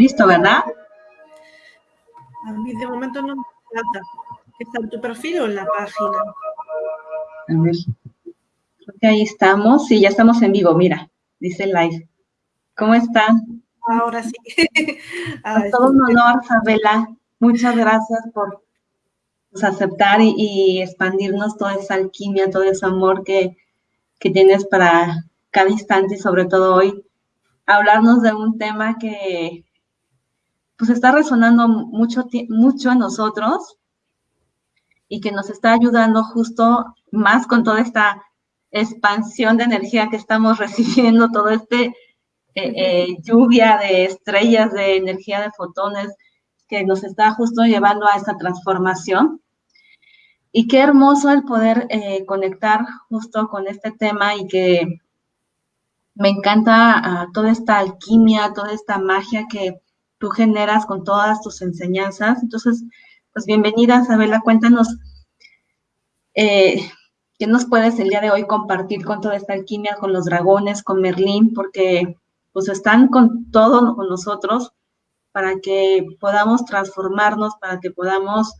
Listo, ¿verdad? A mí de momento no me falta. ¿Está en tu perfil o en la página? A ver. Creo que ahí estamos. Sí, ya estamos en vivo, mira. Dice live. ¿Cómo están? Ahora sí. todo un honor, Isabela. Muchas gracias por pues, aceptar y, expandirnos toda esa alquimia, todo ese amor que, que tienes para cada instante y sobre todo hoy hablarnos de un tema que pues está resonando mucho, mucho en nosotros y que nos está ayudando justo más con toda esta expansión de energía que estamos recibiendo, todo este eh, eh, lluvia de estrellas, de energía de fotones que nos está justo llevando a esta transformación. Y qué hermoso el poder eh, conectar justo con este tema y que me encanta ah, toda esta alquimia, toda esta magia que tú generas con todas tus enseñanzas. Entonces, pues bienvenida, Isabela, cuéntanos eh, qué nos puedes el día de hoy compartir con toda esta alquimia, con los dragones, con Merlín, porque pues están con todo con nosotros para que podamos transformarnos, para que podamos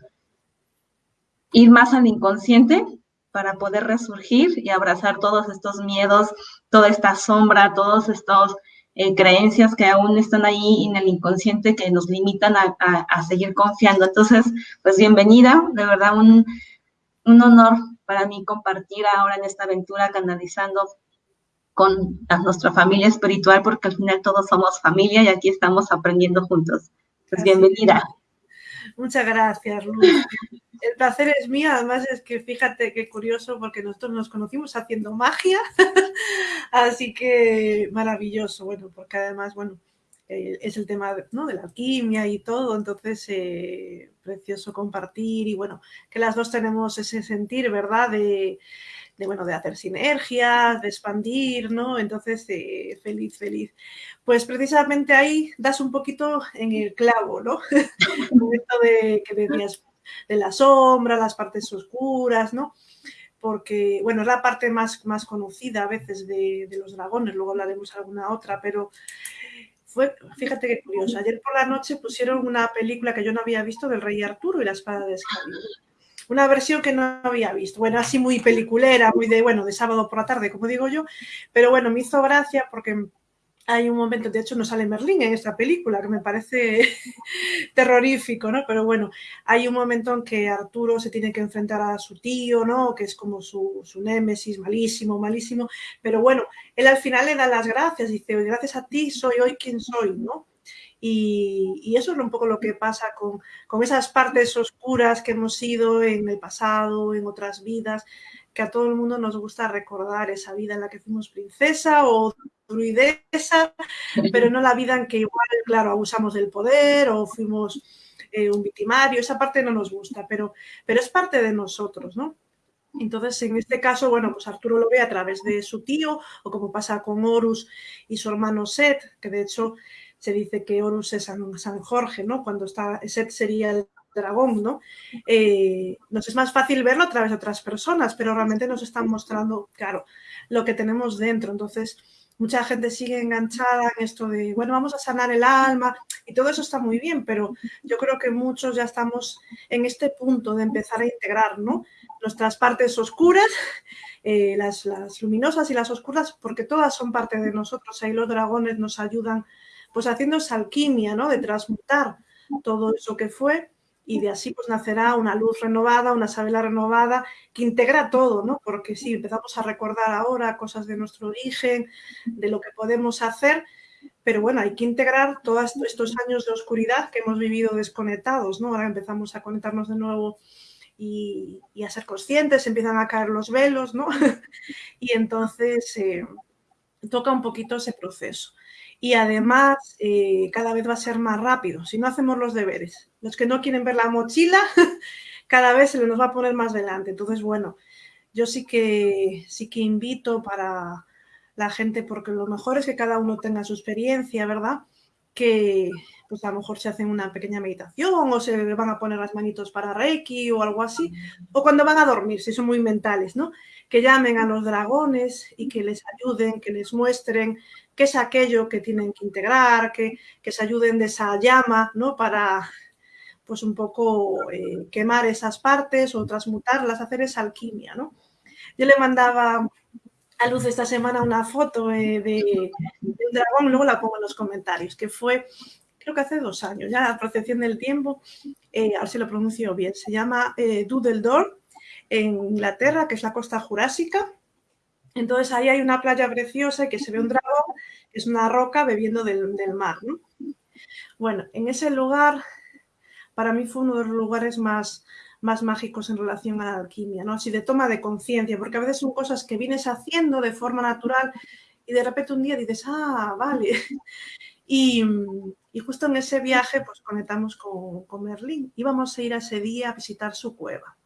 ir más al inconsciente para poder resurgir y abrazar todos estos miedos, toda esta sombra, todas estas eh, creencias que aún están ahí en el inconsciente que nos limitan a, seguir confiando. Entonces, pues bienvenida, de verdad un, un, honor para mí compartir ahora en esta aventura canalizando con nuestra familia espiritual, porque al final todos somos familia y aquí estamos aprendiendo juntos. Pues bienvenida. Muchas gracias, Luz. El placer es mío, además es que fíjate qué curioso porque nosotros nos conocimos haciendo magia, así que maravilloso, bueno, porque además, bueno, eh, es el tema ¿no? de la alquimia y todo, entonces eh, precioso compartir y bueno, que las dos tenemos ese sentir, ¿verdad? De, bueno, de hacer sinergias, de expandir, ¿no? Entonces, eh, feliz, feliz. Pues precisamente ahí das un poquito en el clavo, ¿no? esto de que decías de la sombra, las partes oscuras, ¿no? Porque, bueno, es la parte más, más conocida a veces de, de los dragones, luego hablaremos alguna otra, pero fue, fíjate qué curioso, ayer por la noche pusieron una película que yo no había visto del Rey Arturo y la espada de Excalibur una versión que no había visto. Bueno, así muy peliculera, muy de, bueno, de sábado por la tarde, como digo yo, pero bueno, me hizo gracia porque hay un momento, de hecho no sale Merlín en esta película, que me parece terrorífico, ¿no? Pero bueno, hay un momento en que Arturo se tiene que enfrentar a su tío, ¿no? Que es como su, su némesis, malísimo, malísimo. Pero bueno, él al final le da las gracias, dice, gracias a ti soy hoy quien soy, ¿no? Y, eso es un poco lo que pasa con, con, esas partes oscuras que hemos sido en el pasado, en otras vidas, que a todo el mundo nos gusta recordar esa vida en la que fuimos princesa o druidesa, pero no la vida en que igual, claro, abusamos del poder o fuimos eh, un victimario, esa parte no nos gusta, pero, pero es parte de nosotros, ¿no? Entonces, en este caso, bueno, pues Arturo lo ve a través de su tío, o como pasa con Horus y su hermano Set, que de hecho se dice que Horus es San, Jorge, ¿no? Cuando está, Set sería el dragón, ¿no? Eh, nos es más fácil verlo a través de otras personas, pero realmente nos están mostrando, claro, lo que tenemos dentro. Entonces, mucha gente sigue enganchada en esto de, bueno, vamos a sanar el alma, y todo eso está muy bien, pero yo creo que muchos ya estamos en este punto de empezar a integrar, ¿no? Nuestras partes oscuras, eh, las, las luminosas y las oscuras, porque todas son parte de nosotros. Ahí los dragones nos ayudan pues haciendo esa alquimia, ¿no? De transmutar todo eso que fue y de así pues nacerá una luz renovada, una sabela renovada que integra todo, ¿no? Porque sí, empezamos a recordar ahora cosas de nuestro origen, de lo que podemos hacer, pero bueno, hay que integrar todos estos años de oscuridad que hemos vivido desconectados, ¿no? Ahora empezamos a conectarnos de nuevo y, a ser conscientes, empiezan a caer los velos, ¿no? y entonces eh, toca un poquito ese proceso y además eh, cada vez va a ser más rápido si no hacemos los deberes. Los que no quieren ver la mochila, cada vez se nos va a poner más delante. Entonces, bueno, yo sí que, sí que invito para la gente, porque lo mejor es que cada uno tenga su experiencia, ¿verdad? Que pues a lo mejor se hacen una pequeña meditación o se van a poner las manitos para Reiki o algo así, o cuando van a dormir, si son muy mentales, ¿no? Que llamen a los dragones y que les ayuden, que les muestren qué es aquello que tienen que integrar, que, que se ayuden de esa llama, ¿no? Para, pues un poco eh, quemar esas partes o transmutarlas, hacer esa alquimia, ¿no? Yo le mandaba a Luz esta semana una foto eh, de, un dragón, luego la pongo en los comentarios, que fue, creo que hace dos años, ya la procesión del tiempo, eh, a ver si lo pronuncio bien, se llama eh, Door en Inglaterra, que es la costa jurásica. Entonces ahí hay una playa preciosa y que se ve un dragón, es una roca bebiendo del, mar. Bueno, en ese lugar, para mí fue uno de los lugares más, más mágicos en relación a la alquimia, ¿no? Así de toma de conciencia, porque a veces son cosas que vienes haciendo de forma natural y de repente un día dices, ah, vale. Y, justo en ese viaje pues conectamos con, con Merlín. Íbamos a ir ese día a visitar su cueva.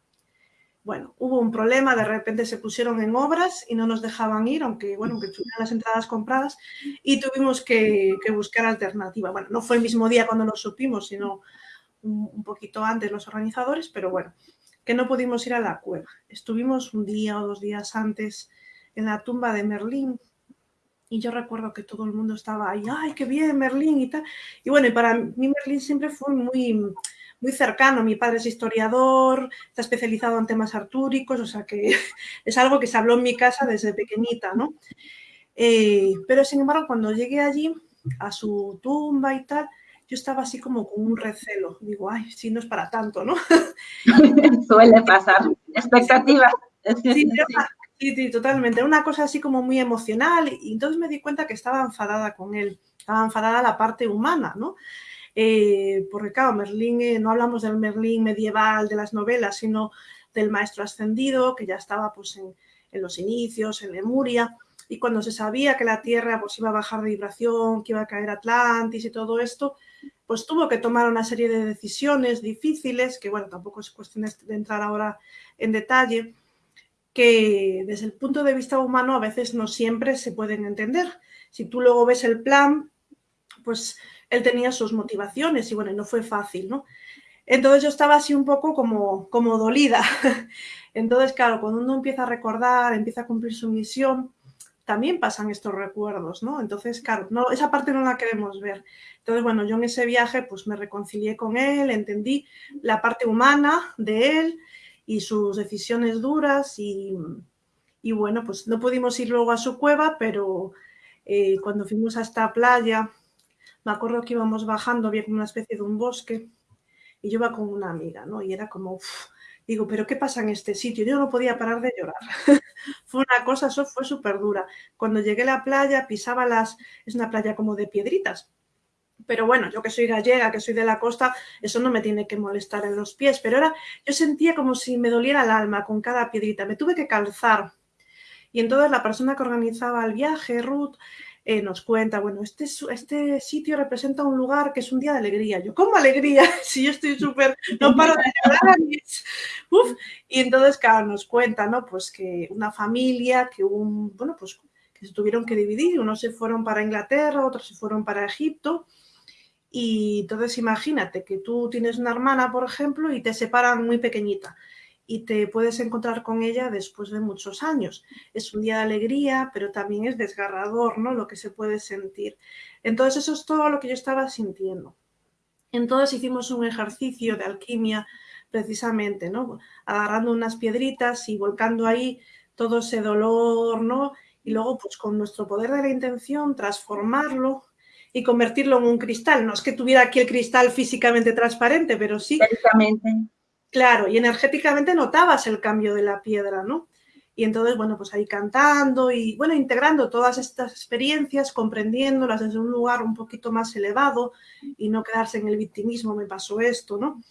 Bueno, hubo un problema, de repente se pusieron en obras y no nos dejaban ir, aunque, bueno, aunque tuvieran las entradas compradas, y tuvimos que, que buscar alternativa. Bueno, no fue el mismo día cuando lo supimos, sino un, poquito antes los organizadores, pero bueno, que no pudimos ir a la cueva. Estuvimos un día o dos días antes en la tumba de Merlín y yo recuerdo que todo el mundo estaba ahí, ¡ay, qué bien, Merlín! y tal. Y bueno, para mí Merlín siempre fue muy, muy cercano. Mi padre es historiador, está especializado en temas artúricos, o sea que es algo que se habló en mi casa desde pequeñita, ¿no? Eh, pero sin embargo, cuando llegué allí, a su tumba y tal, yo estaba así como con un recelo. Digo, ay, si no es para tanto, ¿no? Suele pasar. Expectativa. Sí, sí, totalmente. Era una cosa así como muy emocional y entonces me di cuenta que estaba enfadada con él. Estaba enfadada la parte humana, ¿no? Eh, porque claro, Merlín, eh, no hablamos del Merlín medieval de las novelas, sino del maestro ascendido, que ya estaba pues en, en los inicios, en Lemuria, y cuando se sabía que la Tierra pues, iba a bajar de vibración, que iba a caer Atlantis y todo esto, pues tuvo que tomar una serie de decisiones difíciles, que bueno, tampoco es cuestión de entrar ahora en detalle, que desde el punto de vista humano a veces no siempre se pueden entender. Si tú luego ves el plan, pues él tenía sus motivaciones y bueno, no fue fácil, ¿no? Entonces yo estaba así un poco como, como dolida. Entonces, claro, cuando uno empieza a recordar, empieza a cumplir su misión, también pasan estos recuerdos, ¿no? Entonces, claro, no, esa parte no la queremos ver. Entonces, bueno, yo en ese viaje pues me reconcilié con él, entendí la parte humana de él y sus decisiones duras y, bueno, pues no pudimos ir luego a su cueva, pero eh, cuando fuimos a esta playa, me acuerdo que íbamos bajando, había como una especie de un bosque y yo iba con una amiga, ¿no? Y era como, Digo, pero ¿qué pasa en este sitio? Yo no podía parar de llorar. fue una cosa, eso fue súper dura. Cuando llegué a la playa, pisaba las... Es una playa como de piedritas. Pero bueno, yo que soy gallega, que soy de la costa, eso no me tiene que molestar en los pies. Pero ahora yo sentía como si me doliera el alma con cada piedrita. Me tuve que calzar. Y entonces la persona que organizaba el viaje, Ruth, eh, nos cuenta, bueno, este, este sitio representa un lugar que es un día de alegría. Yo, ¿cómo alegría? si yo estoy súper, no paro de llorar. Uf. Y entonces, claro, nos cuenta, ¿no? Pues que una familia, que un, bueno, pues que se tuvieron que dividir, unos se fueron para Inglaterra, otros se fueron para Egipto. Y entonces imagínate que tú tienes una hermana, por ejemplo, y te separan muy pequeñita y te puedes encontrar con ella después de muchos años. Es un día de alegría, pero también es desgarrador, ¿no? Lo que se puede sentir. Entonces eso es todo lo que yo estaba sintiendo. Entonces hicimos un ejercicio de alquimia precisamente, ¿no? Agarrando unas piedritas y volcando ahí todo ese dolor, ¿no? Y luego, pues con nuestro poder de la intención, transformarlo y convertirlo en un cristal. No es que tuviera aquí el cristal físicamente transparente, pero sí. Claro, y energéticamente notabas el cambio de la piedra, ¿no? Y entonces, bueno, pues ahí cantando y, bueno, integrando todas estas experiencias, comprendiéndolas desde un lugar un poquito más elevado y no quedarse en el victimismo, me pasó esto, ¿no?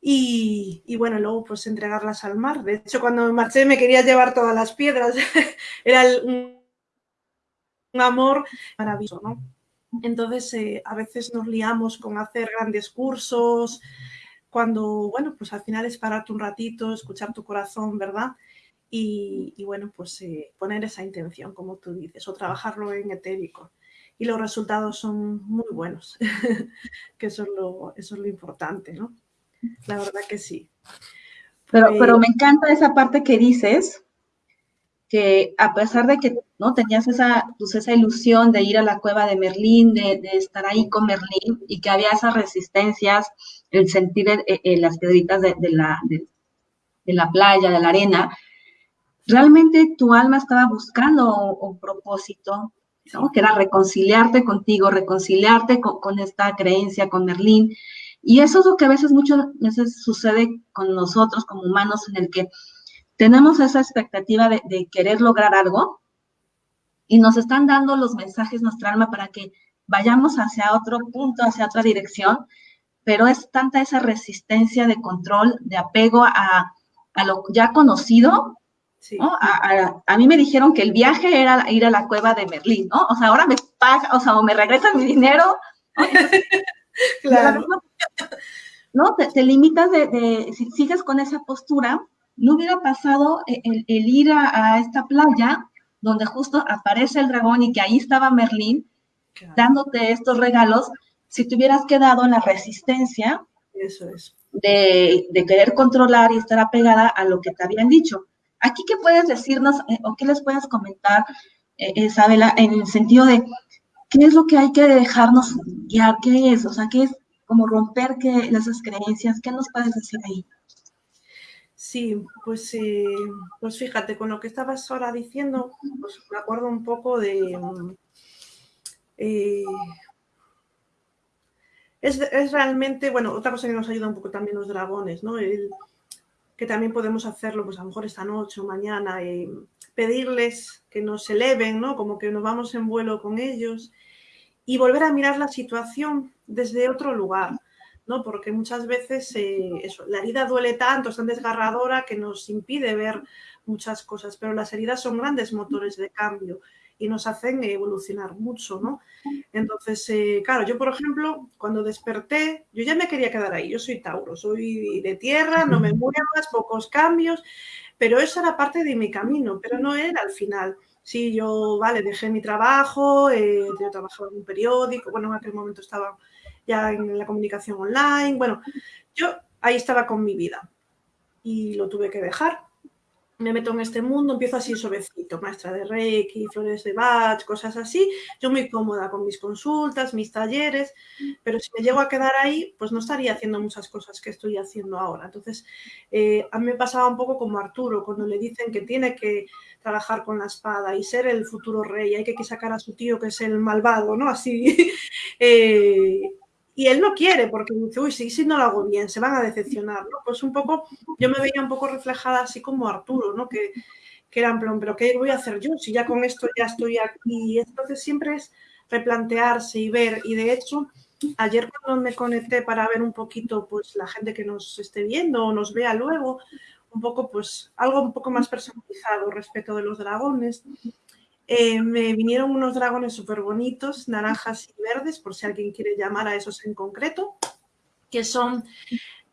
Y, bueno, luego pues entregarlas al mar. De hecho, cuando me marché me quería llevar todas las piedras. Era un, amor maravilloso, ¿no? Entonces, eh, a veces nos liamos con hacer grandes cursos, cuando, bueno, pues al final es pararte un ratito, escuchar tu corazón, ¿verdad? Y, bueno, pues eh, poner esa intención, como tú dices, o trabajarlo en etérico. Y los resultados son muy buenos, que eso es, lo, eso es lo importante, ¿no? La verdad que sí. Pero, pero me encanta esa parte que dices, que a pesar de que ¿no? Tenías esa, pues esa ilusión de ir a la cueva de Merlín, de, estar ahí con Merlín y que había esas resistencias, el sentir las piedritas de, la, de, la playa, de la arena. Realmente tu alma estaba buscando un, propósito, que era reconciliarte contigo, reconciliarte con, con, esta creencia, con Merlín. Y eso es lo que a veces muchas veces sucede con nosotros como humanos, en el que tenemos esa expectativa de, querer lograr algo y nos están dando los mensajes nuestra alma para que vayamos hacia otro punto, hacia otra dirección, pero es tanta esa resistencia de control, de apego a, lo ya conocido. A, mí me dijeron que el viaje era ir a la cueva de Merlín, ¿no? O sea, ahora me paga, o sea, o me regresan mi dinero. claro. ¿No? Te, limitas de, de, si sigues con esa postura, no hubiera pasado e, el, ir a, esta playa donde justo aparece el dragón y que ahí estaba Merlín dándote estos regalos, si te hubieras quedado en la resistencia Eso es. De, querer controlar y estar apegada a lo que te habían dicho. Aquí, ¿qué puedes decirnos eh, o qué les puedes comentar, eh, Isabela, en el sentido de qué es lo que hay que dejarnos guiar? ¿Qué es? O sea, ¿qué es como romper que, esas creencias? ¿Qué nos puedes decir ahí? Sí, pues, eh, pues fíjate, con lo que estabas ahora diciendo, pues me acuerdo un poco de... Mm, eh, es, realmente, bueno, otra cosa que nos ayuda un poco también los dragones, ¿no? que también podemos hacerlo, pues a lo mejor esta noche o mañana, eh, pedirles que nos eleven, ¿no? Como que nos vamos en vuelo con ellos y volver a mirar la situación desde otro lugar. ¿No? Porque muchas veces eh, la herida duele tanto, es tan desgarradora que nos impide ver muchas cosas, pero las heridas son grandes motores de cambio y nos hacen evolucionar mucho, ¿no? Entonces, eh, claro, yo por ejemplo, cuando desperté, yo ya me quería quedar ahí, yo soy Tauro, soy de tierra, no me muevas, pocos cambios, pero eso era parte de mi camino, pero no era al final. Sí, yo, vale, dejé mi trabajo, eh, yo trabajaba en un periódico, bueno, en aquel momento estaba ya en la comunicación online. Bueno, yo ahí estaba con mi vida y lo tuve que dejar. Me meto en este mundo, empiezo así suavecito, maestra de Reiki, flores de Bach, cosas así. Yo muy cómoda con mis consultas, mis talleres, pero si me llego a quedar ahí, pues no estaría haciendo muchas cosas que estoy haciendo ahora. Entonces, eh, a mí me pasaba un poco como Arturo, cuando le dicen que tiene que trabajar con la espada y ser el futuro rey, hay que sacar a su tío que es el malvado, ¿no? Así. eh, y él no quiere porque dice, uy, si, si no lo hago bien, se van a decepcionar, ¿no? Pues un poco, yo me veía un poco reflejada así como Arturo, ¿no? Que, que era en plan, pero ¿qué voy a hacer yo? Si ya con esto ya estoy aquí. Entonces siempre es replantearse y ver. Y de hecho, ayer cuando me conecté para ver un poquito, pues la gente que nos esté viendo o nos vea luego, un poco, pues algo un poco más personalizado respecto de los dragones. Eh, me vinieron unos dragones súper bonitos, naranjas y verdes, por si alguien quiere llamar a esos en concreto, que son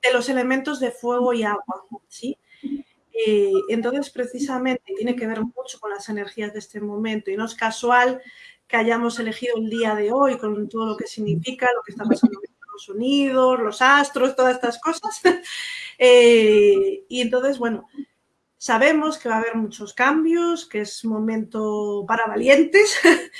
de los elementos de fuego y agua, ¿sí? Eh, entonces, precisamente, tiene que ver mucho con las energías de este momento y no es casual que hayamos elegido el día de hoy con todo lo que significa, lo que está pasando en Estados Unidos, los astros, todas estas cosas. Eh, y entonces, bueno, Sabemos que va a haber muchos cambios, que es momento para valientes,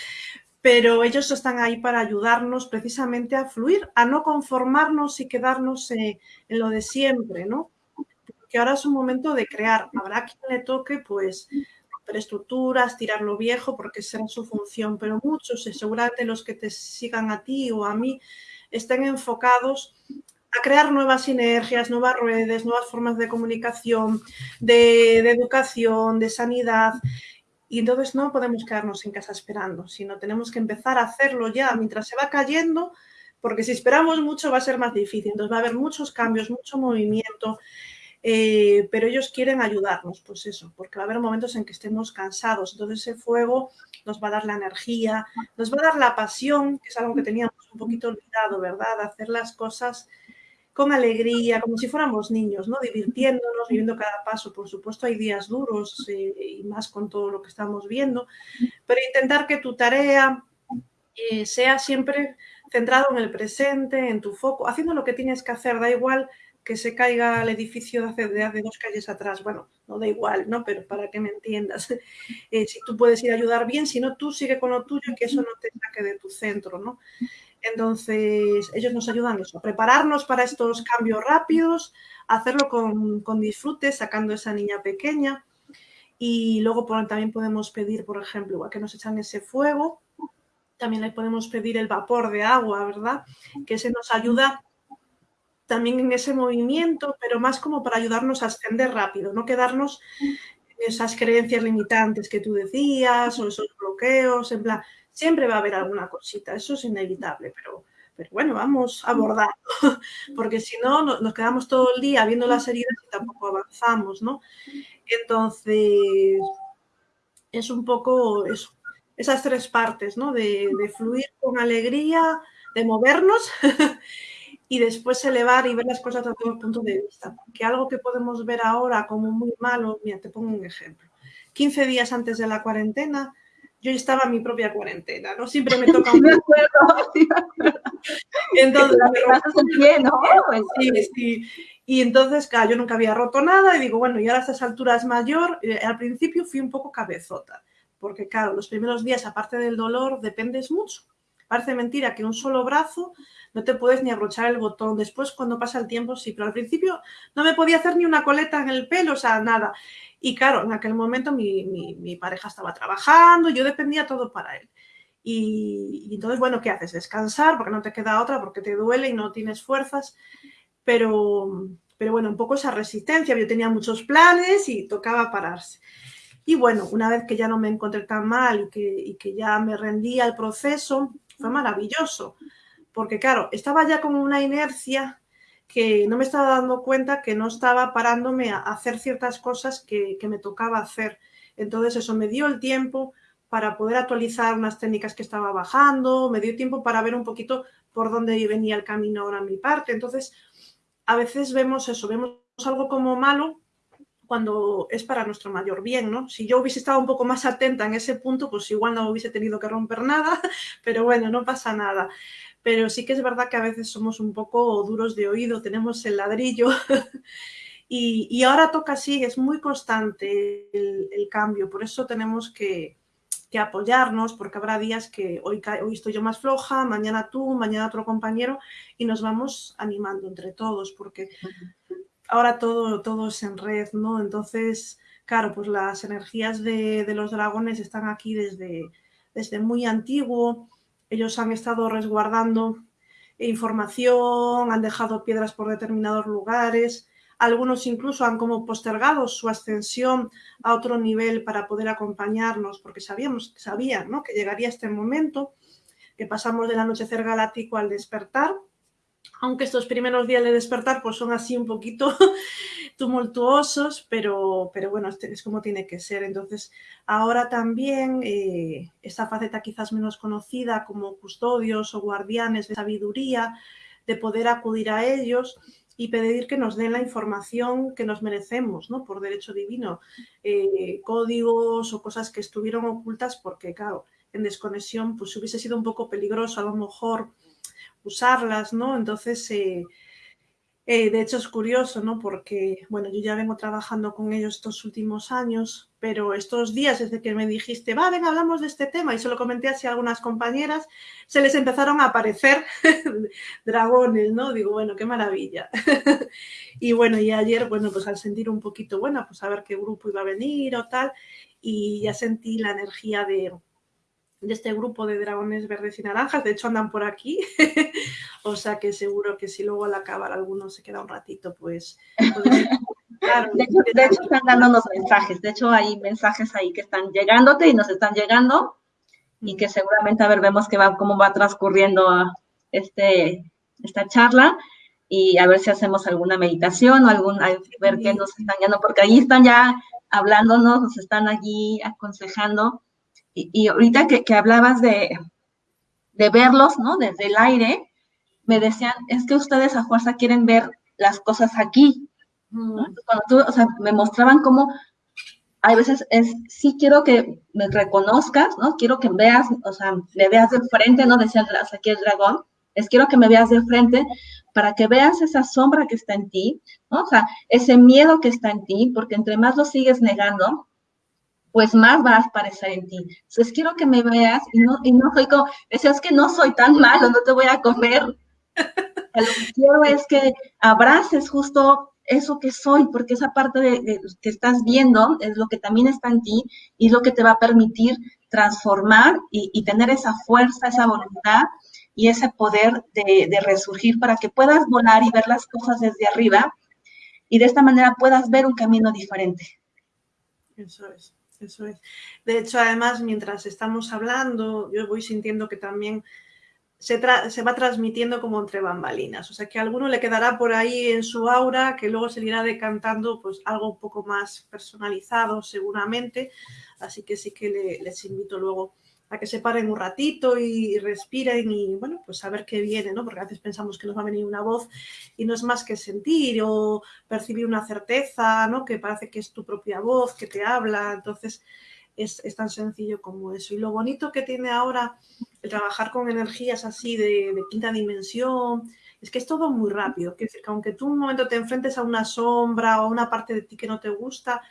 pero ellos están ahí para ayudarnos precisamente a fluir, a no conformarnos y quedarnos en lo de siempre, ¿no? Porque ahora es un momento de crear. Habrá quien le toque, pues, estructuras, tirar lo viejo, porque será su función, pero muchos, seguramente los que te sigan a ti o a mí, estén enfocados a crear nuevas sinergias, nuevas redes, nuevas formas de comunicación, de, educación, de sanidad. Y entonces no podemos quedarnos en casa esperando, sino tenemos que empezar a hacerlo ya mientras se va cayendo, porque si esperamos mucho va a ser más difícil. Entonces va a haber muchos cambios, mucho movimiento, eh, pero ellos quieren ayudarnos, pues eso, porque va a haber momentos en que estemos cansados. Entonces ese fuego nos va a dar la energía, nos va a dar la pasión, que es algo que teníamos un poquito olvidado, ¿verdad? Hacer las cosas con alegría, como si fuéramos niños, ¿no? Divirtiéndonos, viviendo cada paso. Por supuesto, hay días duros eh, y más con todo lo que estamos viendo, pero intentar que tu tarea eh, sea siempre centrado en el presente, en tu foco, haciendo lo que tienes que hacer, da igual que se caiga el edificio de hace, de dos calles atrás. Bueno, no da igual, ¿no? Pero para que me entiendas, eh, si tú puedes ir a ayudar bien, si no, tú sigue con lo tuyo y que eso no te saque de tu centro, ¿no? Entonces, ellos nos ayudan eso, a prepararnos para estos cambios rápidos, hacerlo con, con disfrute, sacando esa niña pequeña. Y luego también podemos pedir, por ejemplo, igual que nos echan ese fuego, también le podemos pedir el vapor de agua, ¿verdad? Que se nos ayuda también en ese movimiento, pero más como para ayudarnos a ascender rápido, no quedarnos en esas creencias limitantes que tú decías o esos bloqueos, en plan, siempre va a haber alguna cosita, eso es inevitable, pero, pero bueno, vamos a abordar, porque si no, nos quedamos todo el día viendo las heridas y tampoco avanzamos, ¿no? Entonces, es un poco eso, esas tres partes, ¿no? De, de fluir con alegría, de movernos y después elevar y ver las cosas desde otro punto de vista. Que algo que podemos ver ahora como muy malo, mira, te pongo un ejemplo. 15 días antes de la cuarentena, yo estaba en mi propia cuarentena, ¿no? Siempre me toca un... acuerdo, sí Entonces, pero, ¿no? Sí, sí. Y entonces, claro, yo nunca había roto nada y digo, bueno, y ahora a estas alturas mayor, eh, al principio fui un poco cabezota, porque claro, los primeros días, aparte del dolor, dependes mucho. Parece mentira que un solo brazo no te puedes ni abrochar el botón. Después, cuando pasa el tiempo, sí, pero al principio no me podía hacer ni una coleta en el pelo, o sea, nada. Y claro, en aquel momento mi, pareja estaba trabajando, yo dependía todo para él. Y, entonces, bueno, ¿qué haces? Descansar porque no te queda otra, porque te duele y no tienes fuerzas. Pero, pero bueno, un poco esa resistencia. Yo tenía muchos planes y tocaba pararse. Y bueno, una vez que ya no me encontré tan mal y que, y que ya me rendía al proceso, fue maravilloso porque claro, estaba ya con una inercia que no me estaba dando cuenta que no estaba parándome a hacer ciertas cosas que, me tocaba hacer. Entonces eso me dio el tiempo para poder actualizar unas técnicas que estaba bajando, me dio tiempo para ver un poquito por dónde venía el camino ahora en mi parte. Entonces, a veces vemos eso, vemos algo como malo cuando es para nuestro mayor bien, ¿no? Si yo hubiese estado un poco más atenta en ese punto, pues igual no hubiese tenido que romper nada, pero bueno, no pasa nada. Pero sí que es verdad que a veces somos un poco duros de oído, tenemos el ladrillo. Y, ahora toca así, es muy constante el, cambio, por eso tenemos que, apoyarnos, porque habrá días que hoy, hoy estoy yo más floja, mañana tú, mañana otro compañero y nos vamos animando entre todos, porque ahora todo, todo es en red, ¿no? Entonces, claro, pues las energías de, los dragones están aquí desde, desde muy antiguo, ellos han estado resguardando información, han dejado piedras por determinados lugares, algunos incluso han como postergado su ascensión a otro nivel para poder acompañarnos, porque sabíamos, sabían ¿no? que llegaría este momento, que pasamos del anochecer galáctico al despertar, aunque estos primeros días de despertar pues son así un poquito tumultuosos, pero, pero bueno, este es como tiene que ser. Entonces, ahora también eh, esta faceta quizás menos conocida como custodios o guardianes de sabiduría, de poder acudir a ellos y pedir que nos den la información que nos merecemos, ¿no? Por derecho divino, eh, códigos o cosas que estuvieron ocultas porque, claro, en desconexión pues hubiese sido un poco peligroso a lo mejor usarlas, ¿no? Entonces, eh, eh, de hecho es curioso, ¿no? Porque, bueno, yo ya vengo trabajando con ellos estos últimos años, pero estos días desde que me dijiste, va, ven, hablamos de este tema, y se lo comenté así a algunas compañeras, se les empezaron a aparecer dragones, ¿no? Digo, bueno, qué maravilla. y bueno, y ayer, bueno, pues al sentir un poquito, bueno, pues a ver qué grupo iba a venir o tal, y ya sentí la energía de, de este grupo de dragones verdes y naranjas. De hecho, andan por aquí. o sea que seguro que si luego al acabar alguno se queda un ratito, pues... de, hecho, están dándonos mensajes. De hecho, hay mensajes ahí que están llegándote y nos están llegando y que seguramente, a ver, vemos que va, cómo va transcurriendo este, esta charla y a ver si hacemos alguna meditación o algún, a ver qué nos están llegando, porque ahí están ya hablándonos, nos están allí aconsejando y, ahorita que, hablabas de, verlos, ¿no? Desde el aire, me decían, es que ustedes a fuerza quieren ver las cosas aquí. Cuando tú, o sea, me mostraban cómo hay veces es, sí quiero que me reconozcas, ¿no? Quiero que veas, o sea, me veas de frente, ¿no? Decía aquí el dragón, es quiero que me veas de frente para que veas esa sombra que está en ti, ¿no? O sea, ese miedo que está en ti, porque entre más lo sigues negando, pues más va a aparecer en ti. Entonces quiero que me veas y no, y no soy como, decías que no soy tan malo, no te voy a comer. Lo que quiero es que abraces justo eso que soy, porque esa parte de, que estás viendo es lo que también está en ti y es lo que te va a permitir transformar y, tener esa fuerza, esa voluntad y ese poder de, de, resurgir para que puedas volar y ver las cosas desde arriba y de esta manera puedas ver un camino diferente. Eso es, eso es. De hecho, además, mientras estamos hablando, yo voy sintiendo que también se, va transmitiendo como entre bambalinas. O sea que a alguno le quedará por ahí en su aura que luego se irá decantando pues algo un poco más personalizado seguramente. Así que sí que les invito luego a que se paren un ratito y respiren y bueno, pues a ver qué viene, ¿no? Porque a veces pensamos que nos va a venir una voz y no es más que sentir o percibir una certeza, ¿no? Que parece que es tu propia voz que te habla. Entonces, es, tan sencillo como eso. Y lo bonito que tiene ahora el trabajar con energías así de, quinta dimensión, es que es todo muy rápido. Que, aunque tú un momento te enfrentes a una sombra o a una parte de ti que no te gusta,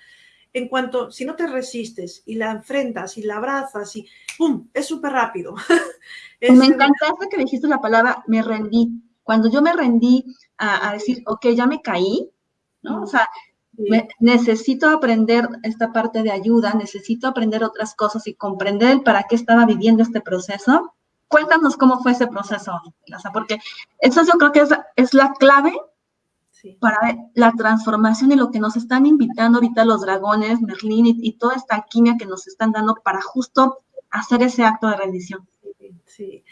en cuanto, si no te resistes y la enfrentas y la abrazas y ¡pum! Es súper rápido. me encantaste que dijiste la palabra me rendí. Cuando yo me rendí a, a, decir, ok, ya me caí, ¿no? O sea, necesito aprender esta parte de ayuda, necesito aprender otras cosas y comprender para qué estaba viviendo este proceso. Cuéntanos cómo fue ese proceso, porque eso yo creo que es, es la clave para la transformación y lo que nos están invitando ahorita los dragones, Merlín y, y, toda esta alquimia que nos están dando para justo hacer ese acto de rendición. Sí,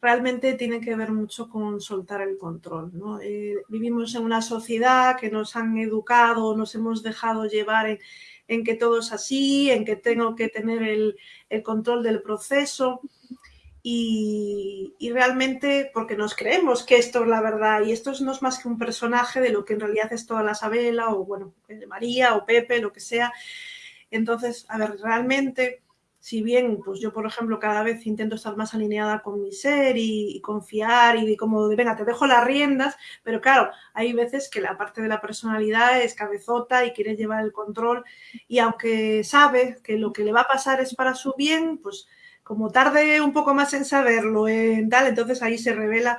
realmente tiene que ver mucho con soltar el control. ¿no? Eh, vivimos en una sociedad que nos han educado, nos hemos dejado llevar en, que todo es así, en que tengo que tener el, control del proceso. Y, realmente porque nos creemos que esto es la verdad y esto no es más que un personaje de lo que en realidad es toda la Sabela o bueno, María o Pepe, lo que sea. Entonces, a ver, realmente si bien pues yo, por ejemplo, cada vez intento estar más alineada con mi ser y, confiar y como de, venga, te dejo las riendas, pero claro, hay veces que la parte de la personalidad es cabezota y quiere llevar el control y aunque sabe que lo que le va a pasar es para su bien, pues como tarde un poco más en saberlo, en tal, entonces ahí se revela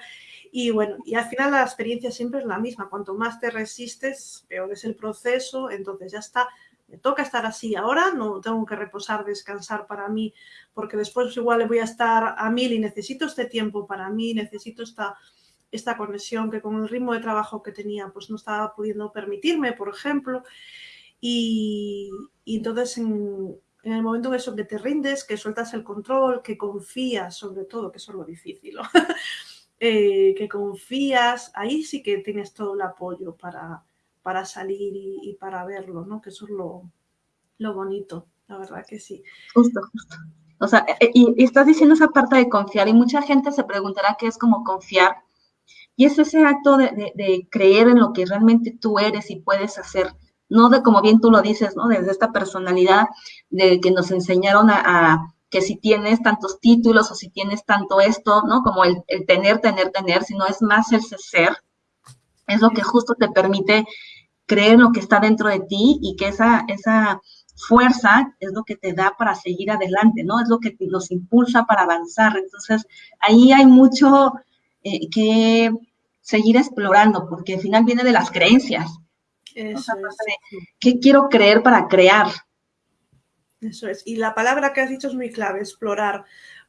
y bueno, y al final la experiencia siempre es la misma. Cuanto más te resistes, peor es el proceso. Entonces ya está, me toca estar así ahora, no tengo que reposar, descansar para mí, porque después igual voy a estar a mil y necesito este tiempo para mí, necesito esta, esta conexión que con el ritmo de trabajo que tenía pues no estaba pudiendo permitirme, por ejemplo. Y, entonces en, el momento en eso que te rindes, que sueltas el control, que confías sobre todo, que eso es lo difícil, eh, que confías, ahí sí que tienes todo el apoyo para, para salir y, para verlo, ¿no? Que eso es lo, bonito, la verdad que sí. Justo, justo. O sea, e, y, estás diciendo esa parte de confiar y mucha gente se preguntará qué es como confiar. Y es ese acto de, creer en lo que realmente tú eres y puedes hacer, no de como bien tú lo dices, ¿no? Desde esta personalidad de que nos enseñaron a, que si tienes tantos títulos o si tienes tanto esto, ¿no? Como el, el tener, tener, tener, sino es más el ser, es lo que justo te permite creer lo que está dentro de ti y que esa, esa fuerza es lo que te da para seguir adelante, ¿no? Es lo que nos impulsa para avanzar. Entonces, ahí hay mucho eh, que seguir explorando, porque al final viene de las creencias. Eso ¿Qué quiero creer para crear? Eso es. Y la palabra que has dicho es muy clave, explorar,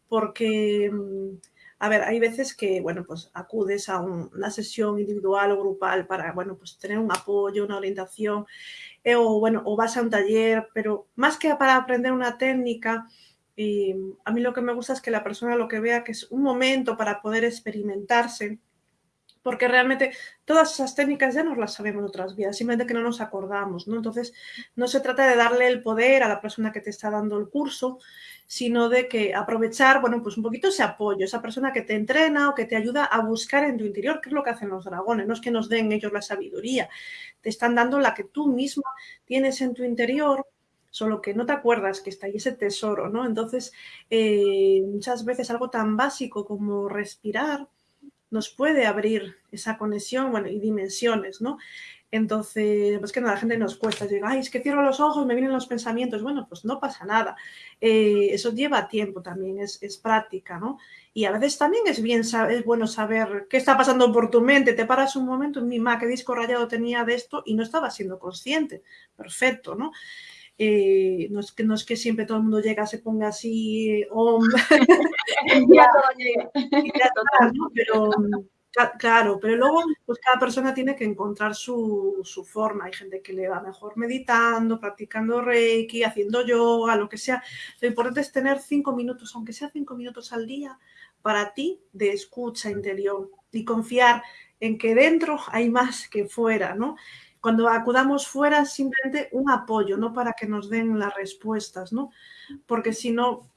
porque mm, a ver, hay veces que, bueno, pues acudes a una sesión individual o grupal para, bueno, pues tener un apoyo, una orientación, eh, o bueno, o vas a un taller, pero más que para aprender una técnica, y a mí lo que me gusta es que la persona lo que vea que es un momento para poder experimentarse, porque realmente todas esas técnicas ya nos las sabemos otras vidas, simplemente que no nos acordamos, ¿no? Entonces, no se trata de darle el poder a la persona que te está dando el curso, sino de que aprovechar, bueno, pues un poquito ese apoyo, esa persona que te entrena o que te ayuda a buscar en tu interior, qué es lo que hacen los dragones, no es que nos den ellos la sabiduría, te están dando la que tú misma tienes en tu interior, solo que no te acuerdas que está ahí ese tesoro, ¿no? Entonces, eh, muchas veces algo tan básico como respirar, nos puede abrir esa conexión, bueno, y dimensiones, ¿no? Entonces, pues que no, la gente nos cuesta, digo, ay, es que cierro los ojos, me vienen los pensamientos. Bueno, pues no pasa nada. Eh, eso lleva tiempo también, es, práctica, ¿no? Y a veces también es bien, es bueno saber qué está pasando por tu mente. Te paras un momento, mi ma, qué disco rayado tenía de esto y no estaba siendo consciente. Perfecto, ¿no? Eh, no, es que, no es que siempre todo el mundo llega, se ponga así, oh, ya, pero Claro, pero luego pues cada persona tiene que encontrar su, forma. Hay gente que le va mejor meditando, practicando reiki, haciendo yoga, lo que sea. Lo importante es tener cinco minutos, aunque sea cinco minutos al día, para ti de escucha interior y confiar en que dentro hay más que fuera, ¿no? Cuando acudamos fuera, simplemente un apoyo, no para que nos den las respuestas, ¿no? Porque si no,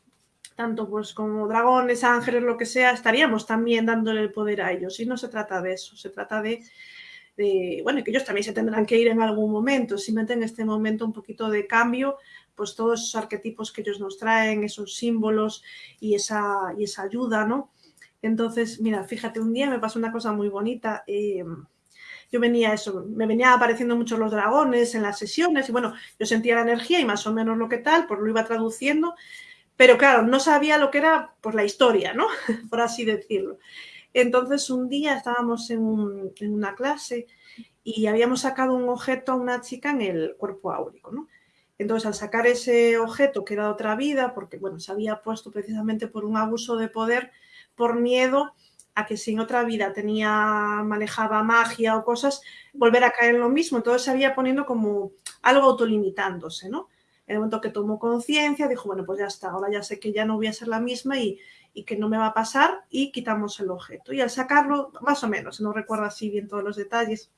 tanto pues como dragones, ángeles, lo que sea, estaríamos también dándole el poder a ellos. Y no se trata de eso, se trata de, bueno, que ellos también se tendrán que ir en algún momento, simplemente en este momento un poquito de cambio, pues todos esos arquetipos que ellos nos traen, esos símbolos y esa, y esa ayuda, ¿no? Entonces, mira, fíjate, un día me pasó una cosa muy bonita. Eh, yo venía eso, me venía apareciendo mucho los dragones en las sesiones y bueno, yo sentía la energía y más o menos lo que tal, pues lo iba traduciendo pero claro, no sabía lo que era pues, la historia, ¿no? Por así decirlo. Entonces un día estábamos en, una clase y habíamos sacado un objeto a una chica en el cuerpo áurico, ¿no? Entonces, al sacar ese objeto, que era otra vida, porque bueno, se había puesto precisamente por un abuso de poder, por miedo a que si en otra vida tenía, manejaba magia o cosas, volver a caer en lo mismo. Entonces se había poniendo como algo autolimitándose, ¿no? En el momento que tomó conciencia, dijo, bueno, pues ya está, ahora ya sé que ya no voy a ser la misma y, que no me va a pasar y quitamos el objeto. Y al sacarlo, más o menos, no recuerdo así bien todos los detalles,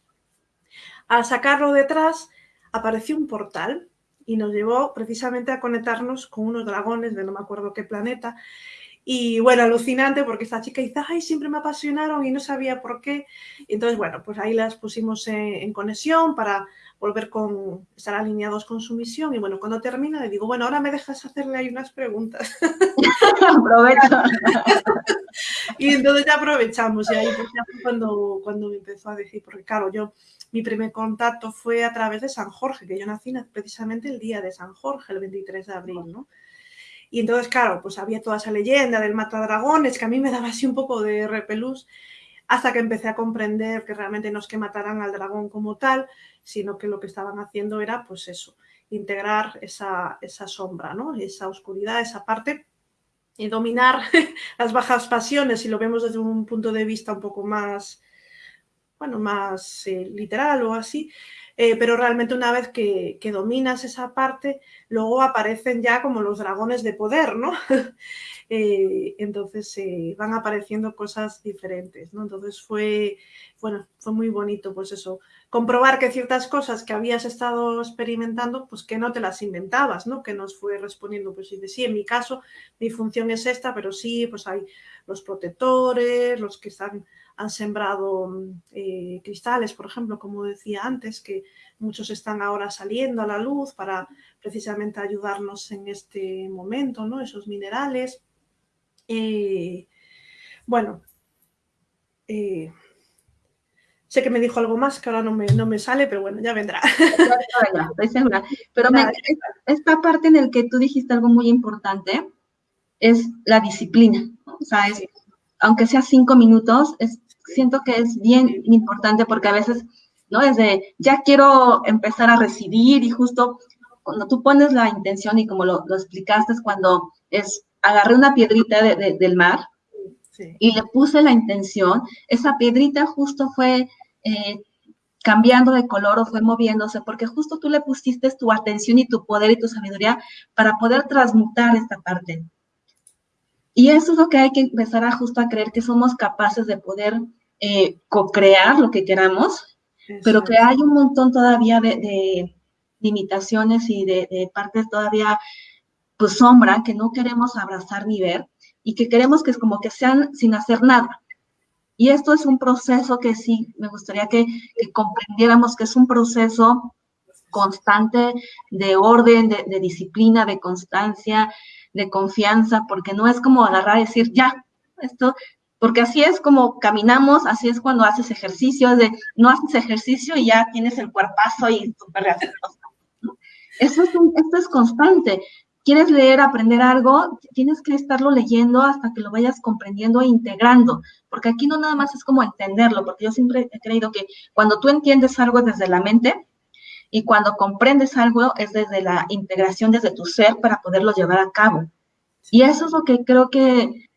al sacarlo detrás apareció un portal y nos llevó precisamente a conectarnos con unos dragones de no me acuerdo qué planeta. Y bueno, alucinante porque esta chica dice, ay, siempre me apasionaron y no sabía por qué. entonces, bueno, pues ahí las pusimos en conexión para volver con, estar alineados con su misión. Y bueno, cuando termina le digo, bueno, ahora me dejas hacerle ahí unas preguntas. Aprovecha. y entonces ya aprovechamos. Y ahí pues cuando, cuando me empezó a decir, porque claro, yo, mi primer contacto fue a través de San Jorge, que yo nací precisamente el día de San Jorge, el 23 de abril, ¿no? Y entonces, claro, pues había toda esa leyenda del matadragones que a mí me daba así un poco de repelús hasta que empecé a comprender que realmente no es que mataran al dragón como tal, sino que lo que estaban haciendo era, pues eso, integrar esa, esa sombra, ¿no? esa oscuridad, esa parte, y dominar las bajas pasiones, si lo vemos desde un punto de vista un poco más, bueno, más eh, literal o así, eh, pero realmente una vez que, dominas esa parte, luego aparecen ya como los dragones de poder, ¿no? Eh, entonces eh, van apareciendo cosas diferentes, ¿no? Entonces fue, bueno, fue muy bonito, pues eso, comprobar que ciertas cosas que habías estado experimentando, pues que no te las inventabas, ¿no? Que nos fue respondiendo, pues de sí, en mi caso, mi función es esta, pero sí, pues hay los protectores, los que están han sembrado eh, cristales, por ejemplo, como decía antes, que muchos están ahora saliendo a la luz para precisamente ayudarnos en este momento, ¿no? Esos minerales. Eh, bueno, eh, sé que me dijo algo más que ahora no me, no me sale, pero bueno, ya vendrá. Pero esta parte en la que tú dijiste algo muy importante es la disciplina. O sea, aunque sea cinco minutos, es, siento que es bien importante porque a veces, ¿no? Desde ya quiero empezar a recibir y justo cuando tú pones la intención y como lo, lo explicaste es cuando es agarré una piedrita del mar y le puse la intención, esa piedrita justo fue eh, cambiando de color o fue moviéndose, porque justo tú le pusiste tu atención y tu poder y tu sabiduría para poder transmutar esta parte. Y eso es lo que hay que empezar a justo a creer que somos capaces de poder eh, co-crear lo que queramos, pero que hay un montón todavía de, limitaciones y de, de partes todavía pues sombra que no queremos abrazar ni ver y que queremos que es como que sean sin hacer nada. Y esto es un proceso que sí me gustaría que, comprendiéramos que es un proceso constante de orden, de, disciplina, de constancia, de confianza, porque no es como agarrar y decir, ya, esto, porque así es como caminamos, así es cuando haces ejercicio, de no haces ejercicio y ya tienes el cuerpazo y súper Eso es esto es constante. Quieres leer, aprender algo, tienes que estarlo leyendo hasta que lo vayas comprendiendo e integrando, porque aquí no nada más es como entenderlo, porque yo siempre he creído que cuando tú entiendes algo desde la mente y cuando comprendes algo es desde la integración desde tu ser para poderlo llevar a cabo. Y eso es lo que creo que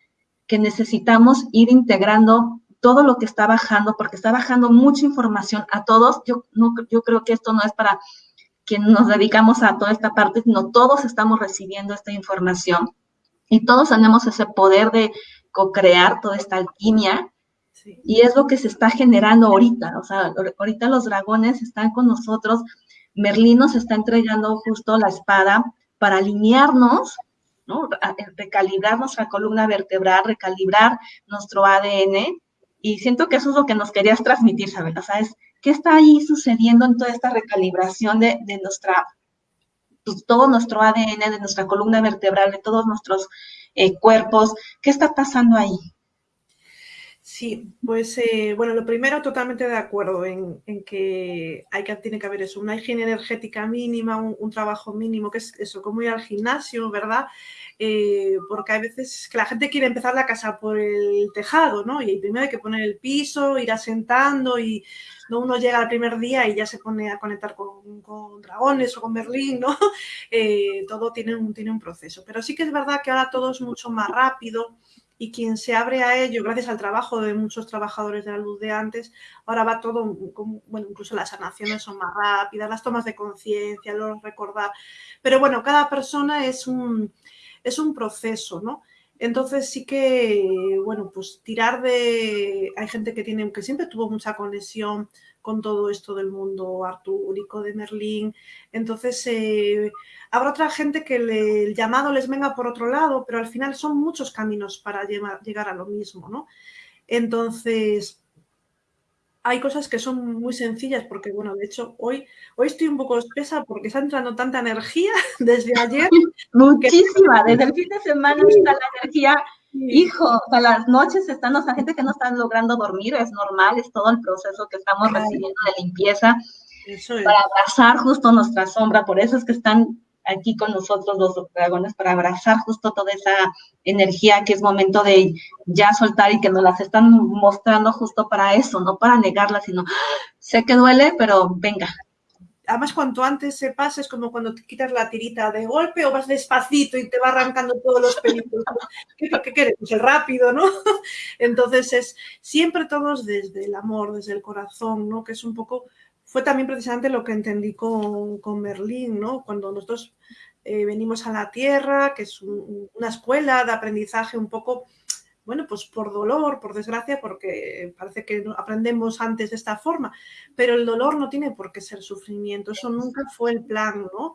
que necesitamos ir integrando todo lo que está bajando, porque está bajando mucha información a todos. Yo, no, yo creo que esto no es para quien nos dedicamos a toda esta parte, sino todos estamos recibiendo esta información y todos tenemos ese poder de co-crear toda esta alquimia. Y es lo que se está generando ahorita. O sea, ahorita los dragones están con nosotros. Merlín nos está entregando justo la espada para alinearnos ¿no? Recalibrar nuestra columna vertebral, recalibrar nuestro ADN. Y siento que eso es lo que nos querías transmitir, ¿sabes? O sea, ¿qué está ahí sucediendo en toda esta recalibración de, nuestra, pues, todo nuestro ADN, de nuestra columna vertebral, de todos nuestros eh, cuerpos? ¿Qué está pasando ahí? Sí, pues eh, bueno, lo primero totalmente de acuerdo en, que, hay que tiene que haber eso, una higiene energética mínima, un, trabajo mínimo, que es eso, como ir al gimnasio, ¿verdad? Eh, porque hay veces que la gente quiere empezar la casa por el tejado, ¿no? Y primero hay que poner el piso, ir asentando y no uno llega al primer día y ya se pone a conectar con, dragones o con Berlín, ¿no? Eh, todo tiene un, tiene un proceso. Pero sí que es verdad que ahora todo es mucho más rápido y quien se abre a ello, gracias al trabajo de muchos trabajadores de la luz de antes, ahora va todo, bueno, incluso las sanaciones son más rápidas, las tomas de conciencia, los recordar, pero bueno, cada persona es un, es un proceso, ¿no? Entonces sí que, bueno, pues tirar de... Hay gente que tiene, que siempre tuvo mucha conexión con todo esto del mundo artúrico de Merlín. Entonces eh, habrá otra gente que el llamado les venga por otro lado, pero al final son muchos caminos para llegar a lo mismo, ¿no? Entonces, hay cosas que son muy sencillas porque, bueno, de hecho, hoy, hoy estoy un poco espesa porque está entrando tanta energía desde ayer. Muchísima, desde el fin de semana está la energía, hijo, sea, las noches están, o sea, gente que no está logrando dormir, es normal, es todo el proceso que estamos recibiendo de limpieza. Para abrazar justo nuestra sombra, por eso es que están aquí con nosotros los dragones para abrazar justo toda esa energía que es momento de ya soltar y que nos las están mostrando justo para eso, no para negarla, sino sé que duele, pero venga. Además, cuanto antes se pase, es como cuando te quitas la tirita de golpe o vas despacito y te va arrancando todos los pelitos. ¿Qué, qué quieres? Pues el rápido, ¿no? Entonces, es siempre todos desde el amor, desde el corazón, ¿no? Que es un poco fue también precisamente lo que entendí con, con ¿no? Cuando nosotros eh, venimos a la Tierra, que es una escuela de aprendizaje un poco, bueno, pues por dolor, por desgracia, porque parece que aprendemos antes de esta forma, pero el dolor no tiene por qué ser sufrimiento, eso nunca fue el plan, ¿no?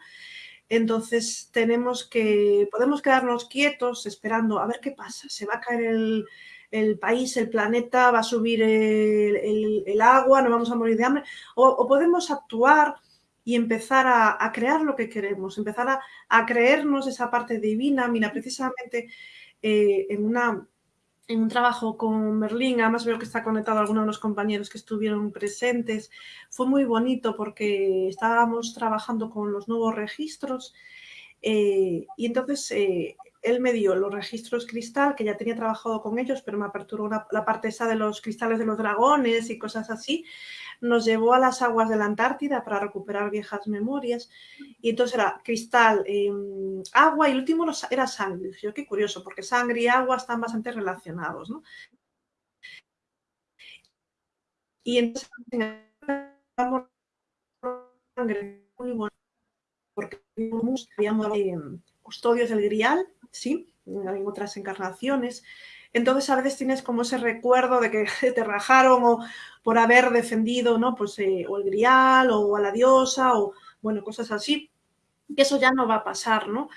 Entonces tenemos que, podemos quedarnos quietos esperando a ver qué pasa, se va a caer el, país, el planeta, va a subir el, agua, no vamos a morir de hambre, o, podemos actuar y empezar a, crear lo que queremos, empezar a, creernos esa parte divina. Mira, precisamente eh, en, una, en un trabajo con Merlín, además veo que está conectado a algunos de los compañeros que estuvieron presentes, fue muy bonito porque estábamos trabajando con los nuevos registros eh, y entonces eh, él me dio los registros cristal, que ya tenía trabajado con ellos, pero me aperturó la parte esa de los cristales de los dragones y cosas así. Nos llevó a las aguas de la Antártida para recuperar viejas memorias. Y entonces era cristal, em, agua y el último era sangre. Yo, qué curioso, porque sangre y agua están bastante relacionados. Y entonces sangre porque habíamos custodios del grial sí, en otras encarnaciones. Entonces a veces tienes como ese recuerdo de que te rajaron o por haber defendido, ¿no? Pues eh, o el grial o a la diosa o, bueno, cosas así. Que eso ya no va a pasar, ¿no?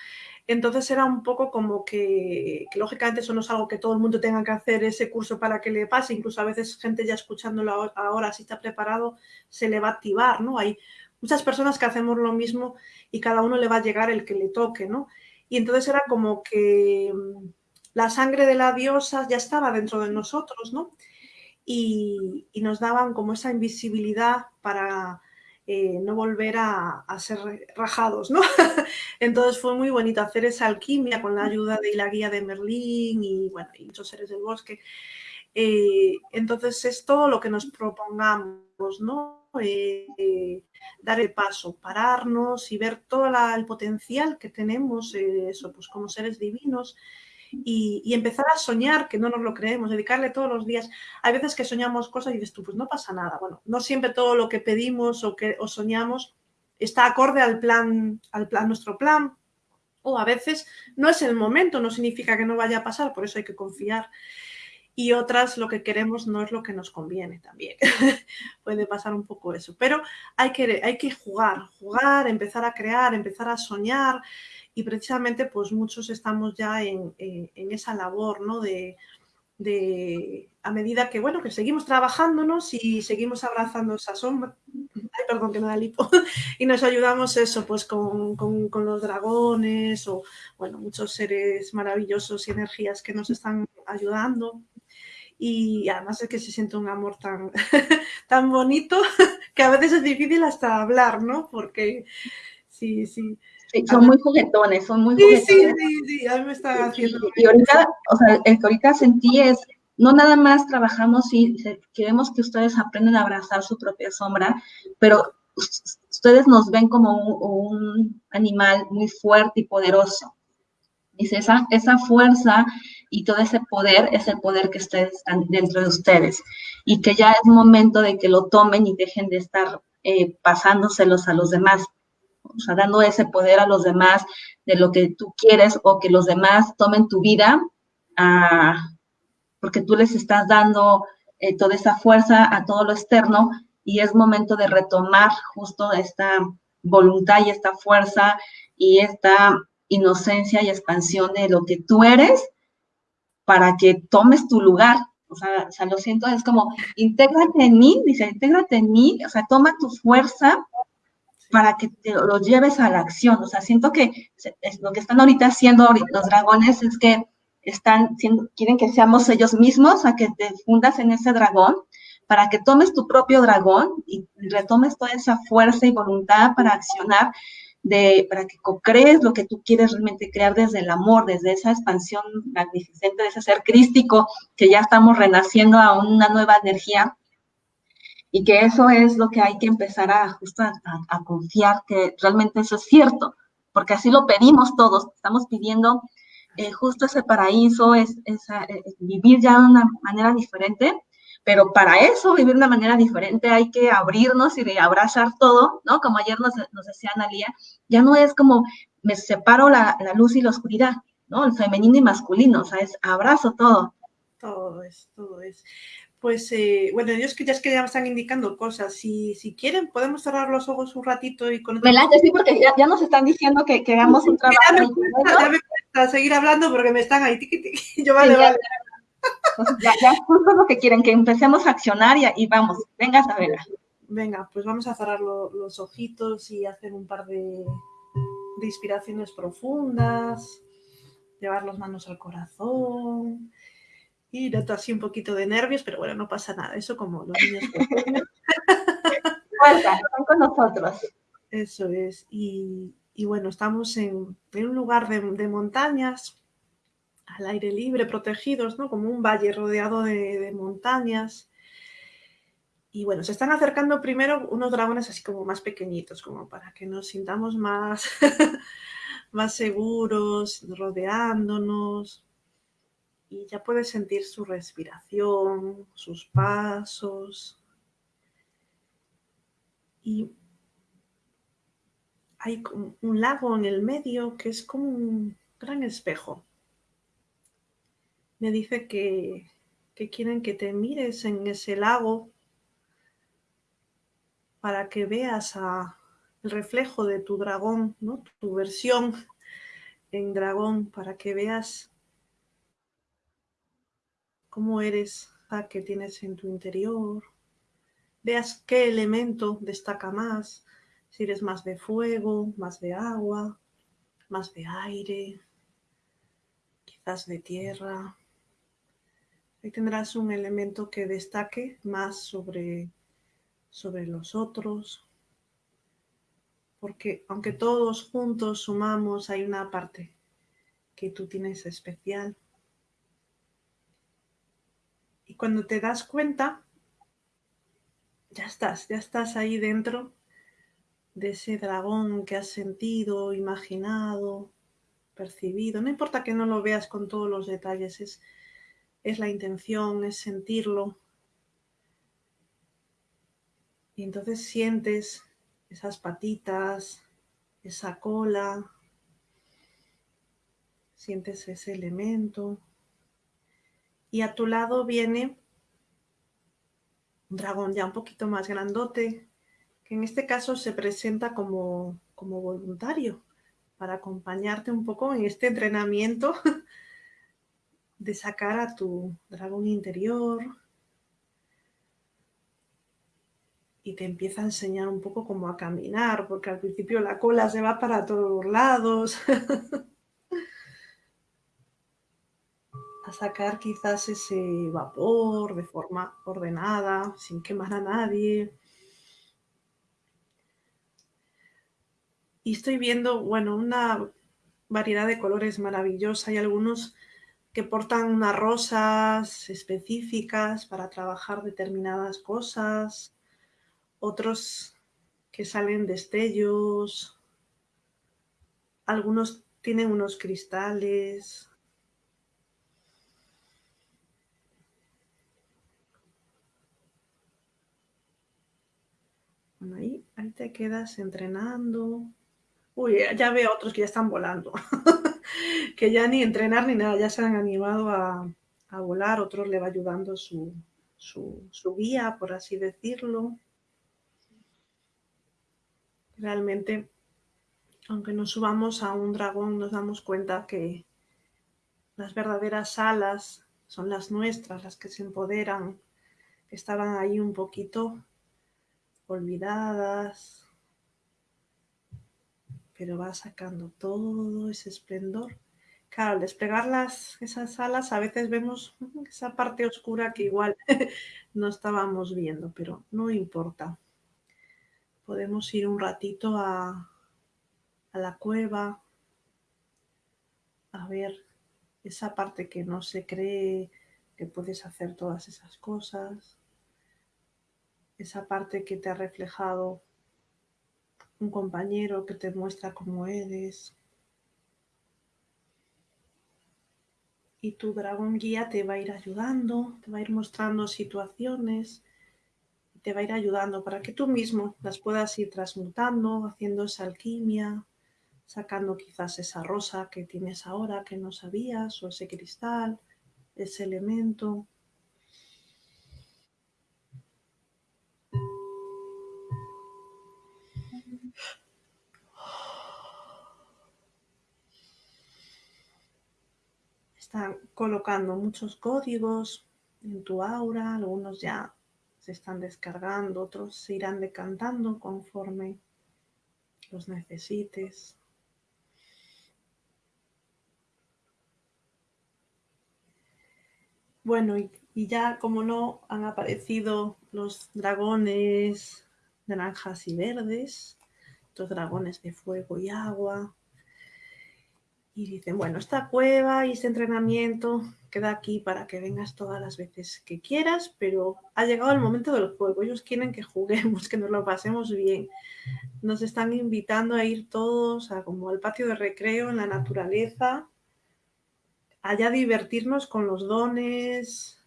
Entonces era un poco como que, lógicamente eso no es algo que todo el mundo tenga que hacer ese curso para que le pase, incluso a veces gente ya escuchándolo ahora, si está preparado, se le va a activar, ¿no? Hay muchas personas que hacemos lo mismo y cada uno le va a llegar el que le toque, ¿no? Y entonces era como que la sangre de la diosa ya estaba dentro de nosotros, ¿no? Y, nos daban como esa invisibilidad para eh, no volver a, ser rajados, ¿no? Entonces fue muy bonito hacer esa alquimia con la ayuda de la guía de Merlín y, bueno, y muchos seres del bosque. Eh, entonces es todo lo que nos propongamos, ¿no? Eh, dar el paso, pararnos y ver todo el potencial que tenemos, eso, pues como seres divinos, y, empezar a soñar, que no nos lo creemos, dedicarle todos los días. Hay veces que soñamos cosas y dices tú, pues no pasa nada. Bueno, no siempre todo lo que pedimos o que o soñamos está acorde al plan, al plan, nuestro plan. O a veces no es el momento, no significa que no vaya a pasar, por eso hay que confiar. Y otras lo que queremos no es lo que nos conviene también. Puede pasar un poco eso. Pero hay que, hay que jugar, jugar, empezar a crear, empezar a soñar y precisamente pues muchos estamos ya en, esa labor, ¿no? De, a medida que, bueno, que seguimos trabajándonos y seguimos abrazando esa sombra, ay, perdón que me da lipo, y nos ayudamos eso, pues con, con, los dragones o, bueno, muchos seres maravillosos y energías que nos están ayudando. Y además es que se siente un amor tan, tan bonito que a veces es difícil hasta hablar, ¿no? Porque sí, sí, son muy juguetones, son muy juguetones. Sí, sí, sí, a mí me está haciendo. Y, ahorita, o sea, el que ahorita sentí es, no nada más trabajamos y queremos que ustedes aprendan a abrazar su propia sombra, pero ustedes nos ven como un, animal muy fuerte y poderoso. Dice, esa, esa fuerza y todo ese poder es el poder que ustedes están dentro de ustedes. Y que ya es momento de que lo tomen y dejen de estar eh, pasándoselos a los demás. O sea, dando ese poder a los demás de lo que tú quieres o que los demás tomen tu vida, porque tú les estás dando eh, toda esa fuerza a todo lo externo y es momento de retomar justo esta voluntad y esta fuerza y esta inocencia y expansión de lo que tú eres para que tomes tu lugar. O sea, o sea, lo siento, es como, intégrate en mí, dice, intégrate en mí, o sea, toma tu fuerza para que te lo lleves a la acción. O sea, siento que lo que están ahorita haciendo los dragones es que están quieren que seamos ellos mismos, a que te fundas en ese dragón, para que tomes tu propio dragón y retomes toda esa fuerza y voluntad para accionar, de, para que crees lo que tú quieres realmente crear desde el amor, desde esa expansión magnificente, de ese ser crístico, que ya estamos renaciendo a una nueva energía. Y que eso es lo que hay que empezar a, justo a, confiar que realmente eso es cierto, porque así lo pedimos todos, estamos pidiendo eh, justo ese paraíso, es, esa, eh, vivir ya de una manera diferente, pero para eso, vivir de una manera diferente, hay que abrirnos y abrazar todo, ¿no? Como ayer nos, nos decía Analia, ya no es como me separo la, la, luz y la oscuridad, ¿no? El femenino y masculino, o sea, es abrazo todo. Todo es, todo es pues eh, bueno, ellos que ya es que ya me están indicando cosas. Si, si quieren, podemos cerrar los ojos un ratito y con. Melania, sí, porque ya, nos están diciendo que, que hagamos un trabajo. Ya me, cuesta, me cuesta seguir hablando porque me están ahí. Tiqui, tiqui. Yo vale, vale. Ya, ya, justo lo que quieren, que empecemos a accionar y, y vamos. Venga, Isabela. Venga, pues vamos a cerrar los ojitos y hacer un par de, de inspiraciones profundas. Llevar las manos al corazón y noto así un poquito de nervios, pero bueno, no pasa nada. Eso como los niños. están con nosotros. Eso es. Y, bueno, estamos en, un lugar de, montañas, al aire libre, protegidos, ¿no? Como un valle rodeado de, montañas. Y bueno, se están acercando primero unos dragones así como más pequeñitos, como para que nos sintamos más, más seguros, rodeándonos y ya puedes sentir su respiración, sus pasos. Y hay un lago en el medio que es como un gran espejo. Me dice que, quieren que te mires en ese lago para que veas el reflejo de tu dragón, ¿no? tu versión en dragón, para que veas cómo eres, a qué tienes en tu interior, veas qué elemento destaca más, si eres más de fuego, más de agua, más de aire, quizás de tierra. Ahí tendrás un elemento que destaque más sobre, sobre los otros, porque aunque todos juntos sumamos, hay una parte que tú tienes especial. Y cuando te das cuenta, ya estás, ya estás ahí dentro de ese dragón que has sentido, imaginado, percibido. No importa que no lo veas con todos los detalles, es, es la intención, es sentirlo. Y entonces sientes esas patitas, esa cola, sientes ese elemento. Y a tu lado viene un dragón ya un poquito más grandote, que en este caso se presenta como, como voluntario para acompañarte un poco en este entrenamiento de sacar a tu dragón interior, y te empieza a enseñar un poco cómo a caminar, porque al principio la cola se va para todos lados. a sacar quizás ese vapor de forma ordenada, sin quemar a nadie. Y estoy viendo, bueno, una variedad de colores maravillosa. Hay algunos que portan unas rosas específicas para trabajar determinadas cosas, otros que salen destellos, algunos tienen unos cristales, ahí, ahí te quedas entrenando. Uy, ya veo otros que ya están volando. que ya ni entrenar ni nada, ya se han animado a, volar. Otros le va ayudando su, su guía, por así decirlo. Realmente, aunque nos subamos a un dragón, nos damos cuenta que las verdaderas alas son las nuestras, las que se empoderan, que estaban ahí un poquito olvidadas, pero va sacando todo ese esplendor. Claro, al desplegar las, esas alas a veces vemos esa parte oscura que igual no estábamos viendo, pero no importa. Podemos ir un ratito a, a la cueva a ver esa parte que no se cree que puedes hacer todas esas cosas esa parte que te ha reflejado un compañero que te muestra cómo eres. Y tu dragón guía te va a ir ayudando, te va a ir mostrando situaciones, te va a ir ayudando para que tú mismo las puedas ir transmutando, haciendo esa alquimia, sacando quizás esa rosa que tienes ahora que no sabías, o ese cristal, ese elemento. Están colocando muchos códigos en tu aura, algunos ya se están descargando, otros se irán decantando conforme los necesites. Bueno, y, ya como no han aparecido los dragones naranjas y verdes, los dragones de fuego y agua, y dicen, bueno, esta cueva y este entrenamiento queda aquí para que vengas todas las veces que quieras, pero ha llegado el momento del juego. Ellos quieren que juguemos, que nos lo pasemos bien. Nos están invitando a ir todos a como al patio de recreo en la naturaleza, allá divertirnos con los dones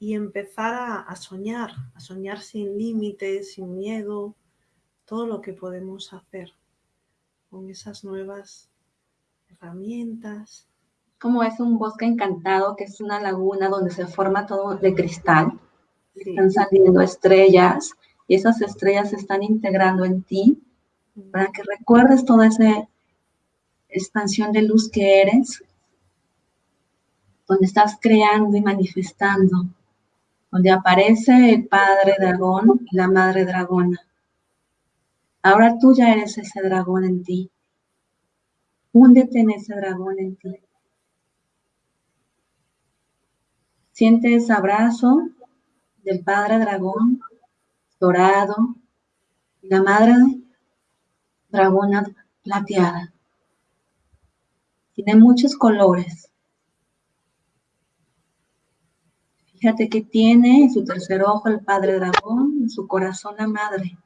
y empezar a, a soñar, a soñar sin límites, sin miedo, todo lo que podemos hacer con esas nuevas herramientas. Como es un bosque encantado, que es una laguna donde se forma todo de cristal. Están saliendo estrellas y esas estrellas se están integrando en ti para que recuerdes toda esa expansión de luz que eres, donde estás creando y manifestando, donde aparece el padre dragón y la madre dragona. Ahora tú ya eres ese dragón en ti. Húndete en ese dragón en ti. Siente ese abrazo del Padre Dragón dorado y la Madre Dragona plateada. Tiene muchos colores. Fíjate que tiene en su tercer ojo el Padre Dragón, en su corazón la Madre.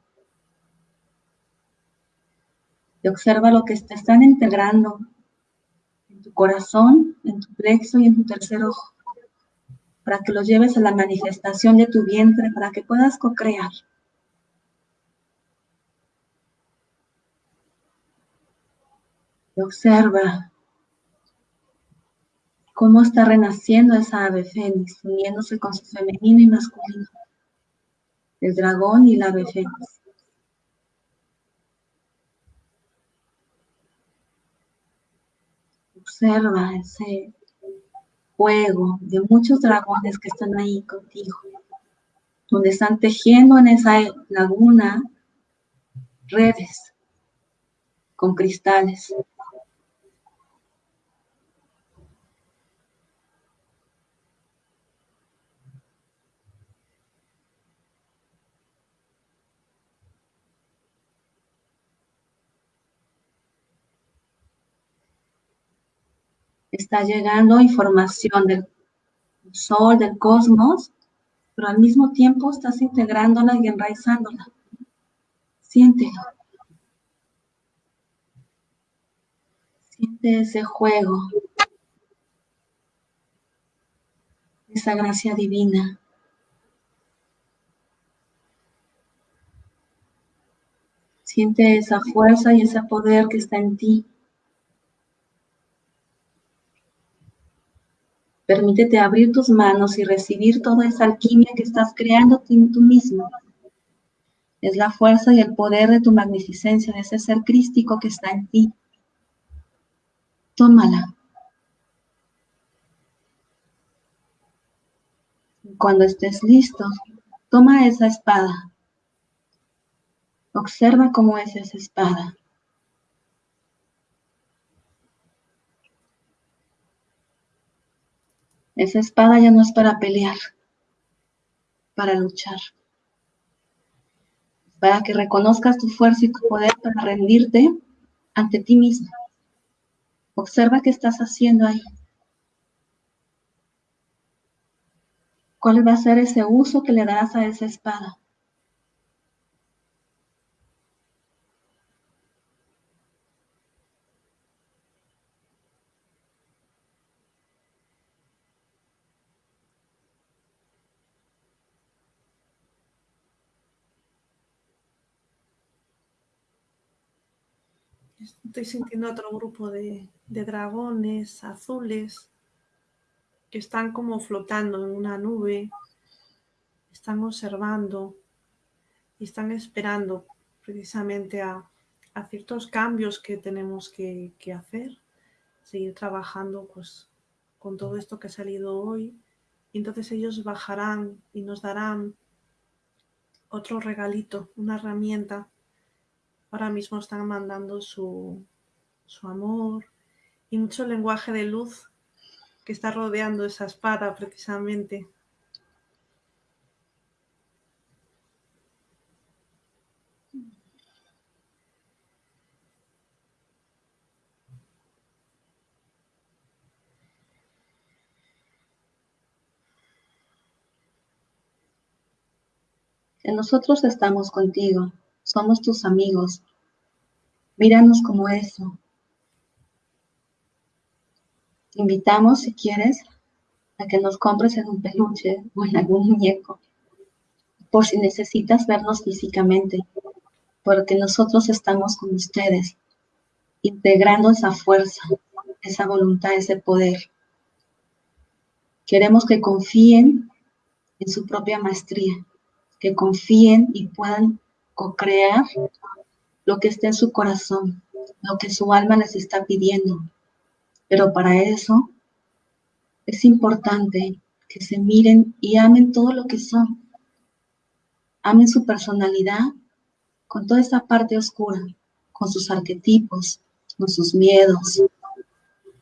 Y observa lo que te están integrando en tu corazón, en tu plexo y en tu tercer ojo, para que lo lleves a la manifestación de tu vientre, para que puedas co-crear. observa cómo está renaciendo esa ave fénix, uniéndose con su femenino y masculino, el dragón y la ave fénix. Observa ese juego de muchos dragones que están ahí contigo, donde están tejiendo en esa laguna redes con cristales. Está llegando información del sol, del cosmos, pero al mismo tiempo estás integrándola y enraizándola. Siéntelo. Siente ese juego, esa gracia divina. Siente esa fuerza y ese poder que está en ti. Permítete abrir tus manos y recibir toda esa alquimia que estás creando tú mismo. Es la fuerza y el poder de tu magnificencia, de ese ser crístico que está en ti. Tómala. Cuando estés listo, toma esa espada. Observa cómo es esa espada. Esa espada ya no es para pelear, para luchar. Para que reconozcas tu fuerza y tu poder para rendirte ante ti mismo. Observa qué estás haciendo ahí. ¿Cuál va a ser ese uso que le darás a esa espada? Estoy sintiendo otro grupo de, dragones azules que están como flotando en una nube, están observando y están esperando precisamente a, ciertos cambios que tenemos que, que, hacer, seguir trabajando pues con todo esto que ha salido hoy. Y entonces ellos bajarán y nos darán otro regalito, una herramienta ahora mismo están mandando su, amor y mucho lenguaje de luz que está rodeando esa espada precisamente. nosotros estamos contigo somos tus amigos. Míranos como eso. Te invitamos, si quieres, a que nos compres en un peluche o en algún muñeco, por si necesitas vernos físicamente, porque nosotros estamos con ustedes, integrando esa fuerza, esa voluntad, ese poder. Queremos que confíen en su propia maestría, que confíen y puedan co-crear lo que esté en su corazón, lo que su alma les está pidiendo. Pero para eso es importante que se miren y amen todo lo que son. Amen su personalidad con toda esa parte oscura, con sus arquetipos, con sus miedos,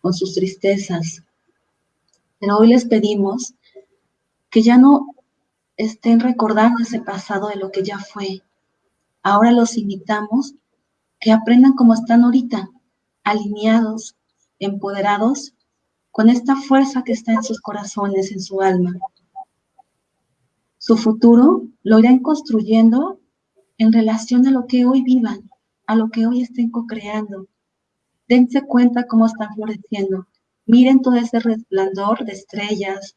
con sus tristezas. Pero hoy les pedimos que ya no estén recordando ese pasado de lo que ya fue. Ahora los invitamos que aprendan como están ahorita, alineados, empoderados, con esta fuerza que está en sus corazones, en su alma. Su futuro lo irán construyendo en relación a lo que hoy vivan, a lo que hoy estén co-creando. Dense cuenta cómo están floreciendo. Miren todo ese resplandor de estrellas.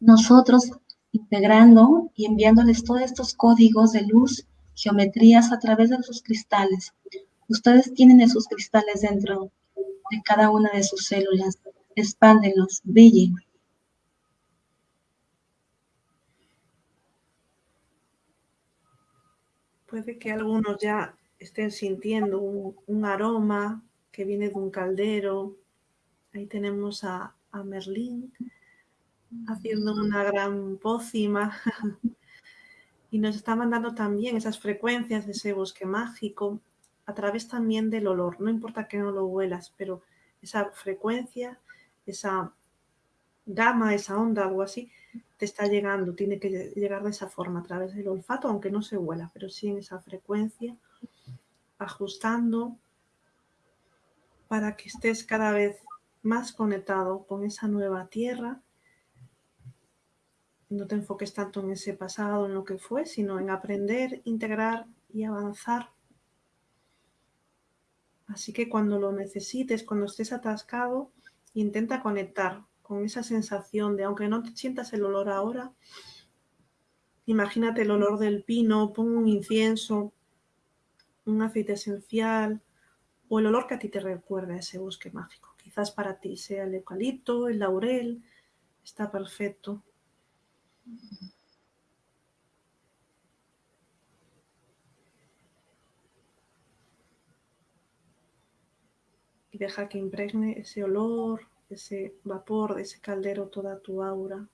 Nosotros integrando y enviándoles todos estos códigos de luz, geometrías a través de sus cristales. Ustedes tienen esos cristales dentro de cada una de sus células. Expándenlos, brillen. Puede que algunos ya estén sintiendo un, aroma que viene de un caldero. Ahí tenemos a, a Merlín haciendo una gran pócima y nos está mandando también esas frecuencias de ese bosque mágico a través también del olor. No importa que no lo huelas, pero esa frecuencia, esa gama, esa onda, algo así, te está llegando, tiene que llegar de esa forma, a través del olfato, aunque no se huela, pero sí en esa frecuencia, ajustando para que estés cada vez más conectado con esa nueva tierra. No te enfoques tanto en ese pasado, en lo que fue, sino en aprender, integrar y avanzar. Así que cuando lo necesites, cuando estés atascado, intenta conectar con esa sensación de, aunque no te sientas el olor ahora, imagínate el olor del pino, pon un incienso, un aceite esencial o el olor que a ti te recuerda ese bosque mágico. Quizás para ti sea el eucalipto, el laurel, está perfecto. Y deja que impregne ese olor, ese vapor de ese caldero toda tu aura.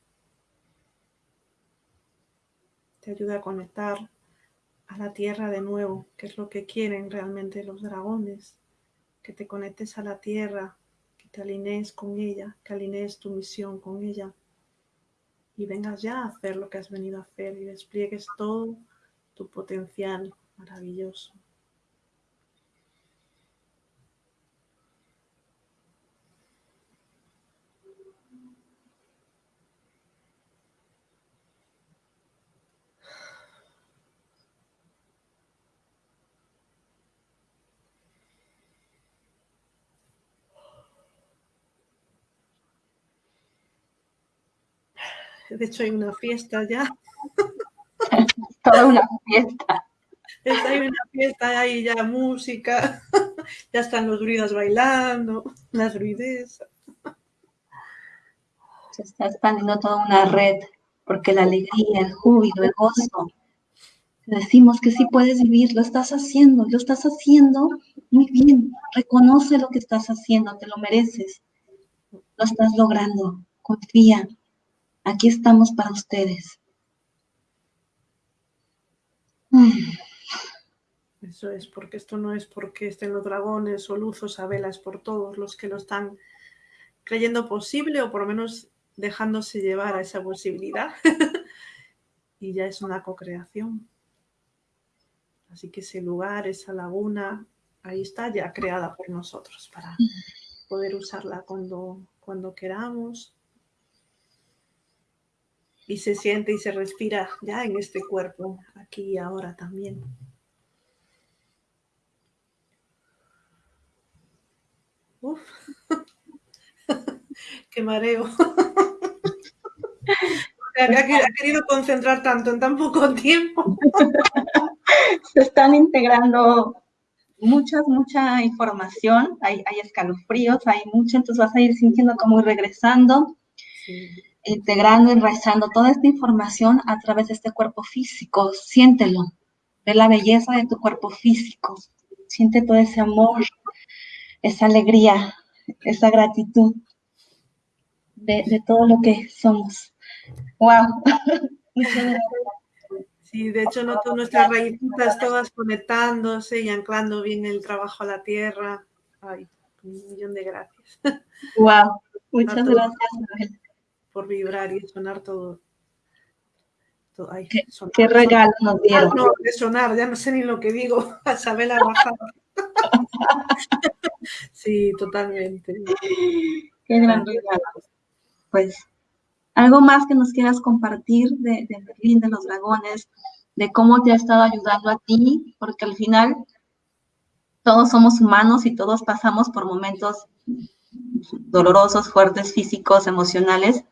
Te ayuda a conectar a la tierra de nuevo, que es lo que quieren realmente los dragones, que te conectes a la tierra, que te alinees con ella, que alinees tu misión con ella y vengas ya a hacer lo que has venido a hacer y despliegues todo tu potencial maravilloso. De hecho, hay una fiesta ya. Toda una fiesta. hay una fiesta, hay ya música, ya están los druidas bailando, las druidesas. Se está expandiendo toda una red, porque la alegría, el júbilo, el gozo, decimos que sí puedes vivir, lo estás haciendo, lo estás haciendo muy bien, reconoce lo que estás haciendo, te lo mereces, lo estás logrando, confía, Aquí estamos para ustedes. Eso es, porque esto no es porque estén los dragones o luzos a velas por todos los que lo están creyendo posible o por lo menos dejándose llevar a esa posibilidad. y ya es una co-creación. Así que ese lugar, esa laguna, ahí está ya creada por nosotros para poder usarla cuando, cuando queramos y se siente y se respira ya en este cuerpo, aquí y ahora también. Uf. Qué mareo. ha querido concentrar tanto en tan poco tiempo. Se están integrando muchas, mucha información, hay, hay escalofríos, hay mucho, entonces vas a ir sintiendo como ir regresando. Sí integrando, enraizando toda esta información a través de este cuerpo físico. Siéntelo, ve la belleza de tu cuerpo físico, siente todo ese amor, esa alegría, esa gratitud de, todo lo que somos. ¡Wow! Sí, de hecho noto nuestras raíces todas conectándose y anclando bien el trabajo a la tierra. Ay, un millón de gracias. ¡Wow! Muchas gracias, por vibrar y sonar todo. ¿Qué, regalo nos dieron? Ah, no, de sonar, ya no sé ni lo que digo. A saber la sí, totalmente. Qué gran regalo. Pues, ¿algo más que nos quieras compartir de, de Berlín, de los dragones, de cómo te ha estado ayudando a ti? Porque al final todos somos humanos y todos pasamos por momentos dolorosos, fuertes, físicos, emocionales,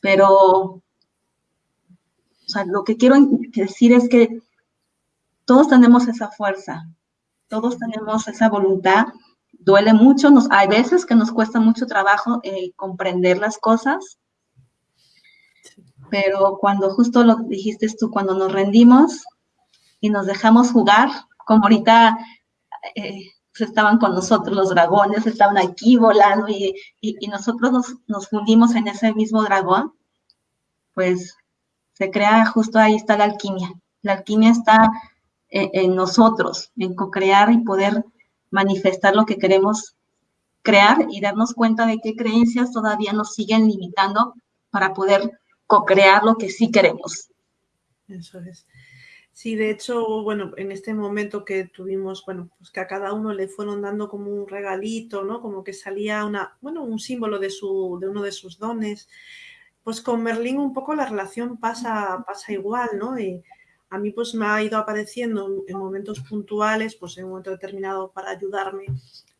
pero o sea, lo que quiero decir es que todos tenemos esa fuerza, todos tenemos esa voluntad, duele mucho, nos, hay veces que nos cuesta mucho trabajo eh, comprender las cosas, pero cuando justo lo dijiste tú, cuando nos rendimos y nos dejamos jugar, como ahorita eh, estaban con nosotros los dragones, estaban aquí volando y, nosotros nos, fundimos en ese mismo dragón, pues se crea justo ahí está la alquimia. La alquimia está en, en nosotros, en co-crear y poder manifestar lo que queremos crear y darnos cuenta de qué creencias todavía nos siguen limitando para poder co-crear lo que sí queremos. Eso es. Sí, de hecho, bueno, en este momento que tuvimos, bueno, pues que a cada uno le fueron dando como un regalito, ¿no? Como que salía una, bueno, un símbolo de, su, de uno de sus dones. Pues con Merlín un poco la relación pasa, pasa igual, ¿no? Y a mí pues me ha ido apareciendo en momentos puntuales, pues en un momento determinado para ayudarme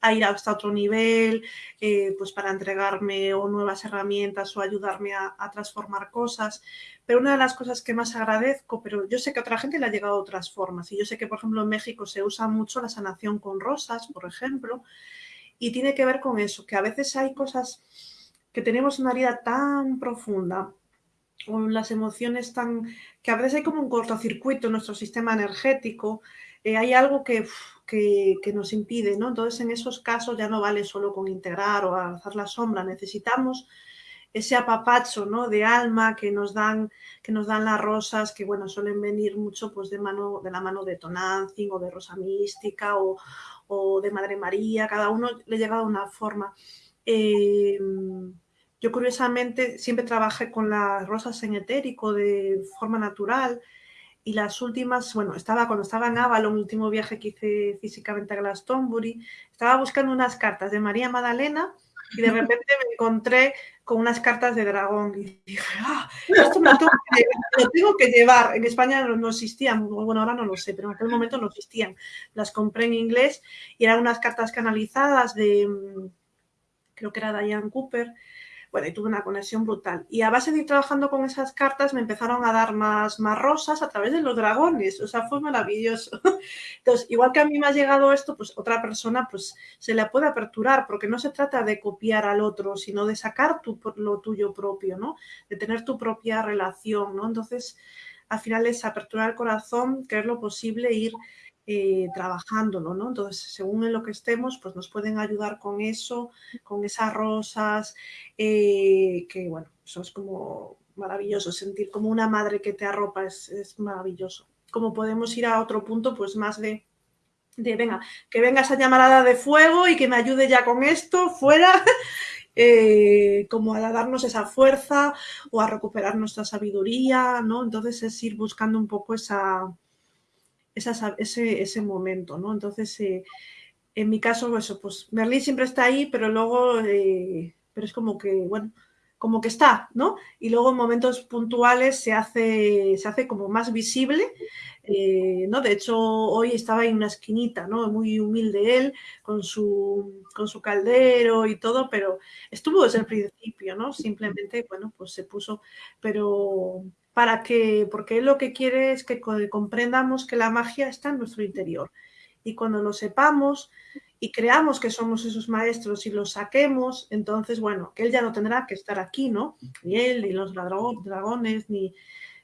a ir hasta otro nivel, eh, pues para entregarme o nuevas herramientas o ayudarme a, transformar cosas. Pero una de las cosas que más agradezco, pero yo sé que a otra gente le ha llegado otras formas, y yo sé que, por ejemplo, en México se usa mucho la sanación con rosas, por ejemplo, y tiene que ver con eso, que a veces hay cosas que tenemos una herida tan profunda o las emociones tan... que a veces hay como un cortocircuito en nuestro sistema energético, eh, hay algo que, que, nos impide, ¿no? Entonces, en esos casos ya no vale solo con integrar o alzar la sombra, necesitamos ese apapacho, ¿no? De alma que nos dan, que nos dan las rosas, que, bueno, suelen venir mucho, pues, de, mano, de la mano de Tonantzin o de Rosa Mística o, o de Madre María, cada uno le llega de una forma. Eh, yo curiosamente siempre trabajé con las rosas en etérico de forma natural, y las últimas, bueno, estaba cuando estaba en Avalon, el último viaje que hice físicamente a Glastonbury, estaba buscando unas cartas de María Magdalena y de repente me encontré con unas cartas de dragón y dije, ah, esto me lo tengo, que, llevar. En España no, existían, bueno, ahora no lo sé, pero en aquel momento no existían. Las compré en inglés y eran unas cartas canalizadas de, mm, creo que era Diane Cooper, bueno, y tuve una conexión brutal. Y a base de ir trabajando con esas cartas me empezaron a dar más, más rosas a través de los dragones. O sea, fue maravilloso. Entonces, igual que a mí me ha llegado esto, pues otra persona pues se la puede aperturar, porque no se trata de copiar al otro, sino de sacar tu, lo tuyo propio, ¿no? De tener tu propia relación, ¿no? Entonces, al final es aperturar el corazón, creer lo posible, ir eh, trabajándolo, ¿no? Entonces, según en lo que estemos, pues nos pueden ayudar con eso, con esas rosas, eh, que bueno, eso es como maravilloso, sentir como una madre que te arropa es, maravilloso. Como podemos ir a otro punto, pues más de, de, venga, que venga esa llamarada de fuego y que me ayude ya con esto, fuera, eh, como a darnos esa fuerza o a recuperar nuestra sabiduría, ¿no? Entonces es ir buscando un poco esa, ese, ese, momento, ¿no? Entonces, eh, en mi caso, eso, pues Merlín siempre está ahí, pero luego, eh, pero es como que, bueno, como que está, ¿no? Y luego en momentos puntuales se hace, se hace como más visible, eh, ¿no? De hecho, hoy estaba en una esquinita, ¿no? Muy humilde él, con su, con su caldero y todo, pero estuvo desde el principio, ¿no? Simplemente, bueno, pues se puso, pero para que, porque él lo que quiere es que comprendamos que la magia está en nuestro interior. Y cuando lo sepamos y creamos que somos esos maestros y los saquemos, entonces, bueno, que él ya no tendrá que estar aquí, ¿no? Ni él, ni los dragones, ni,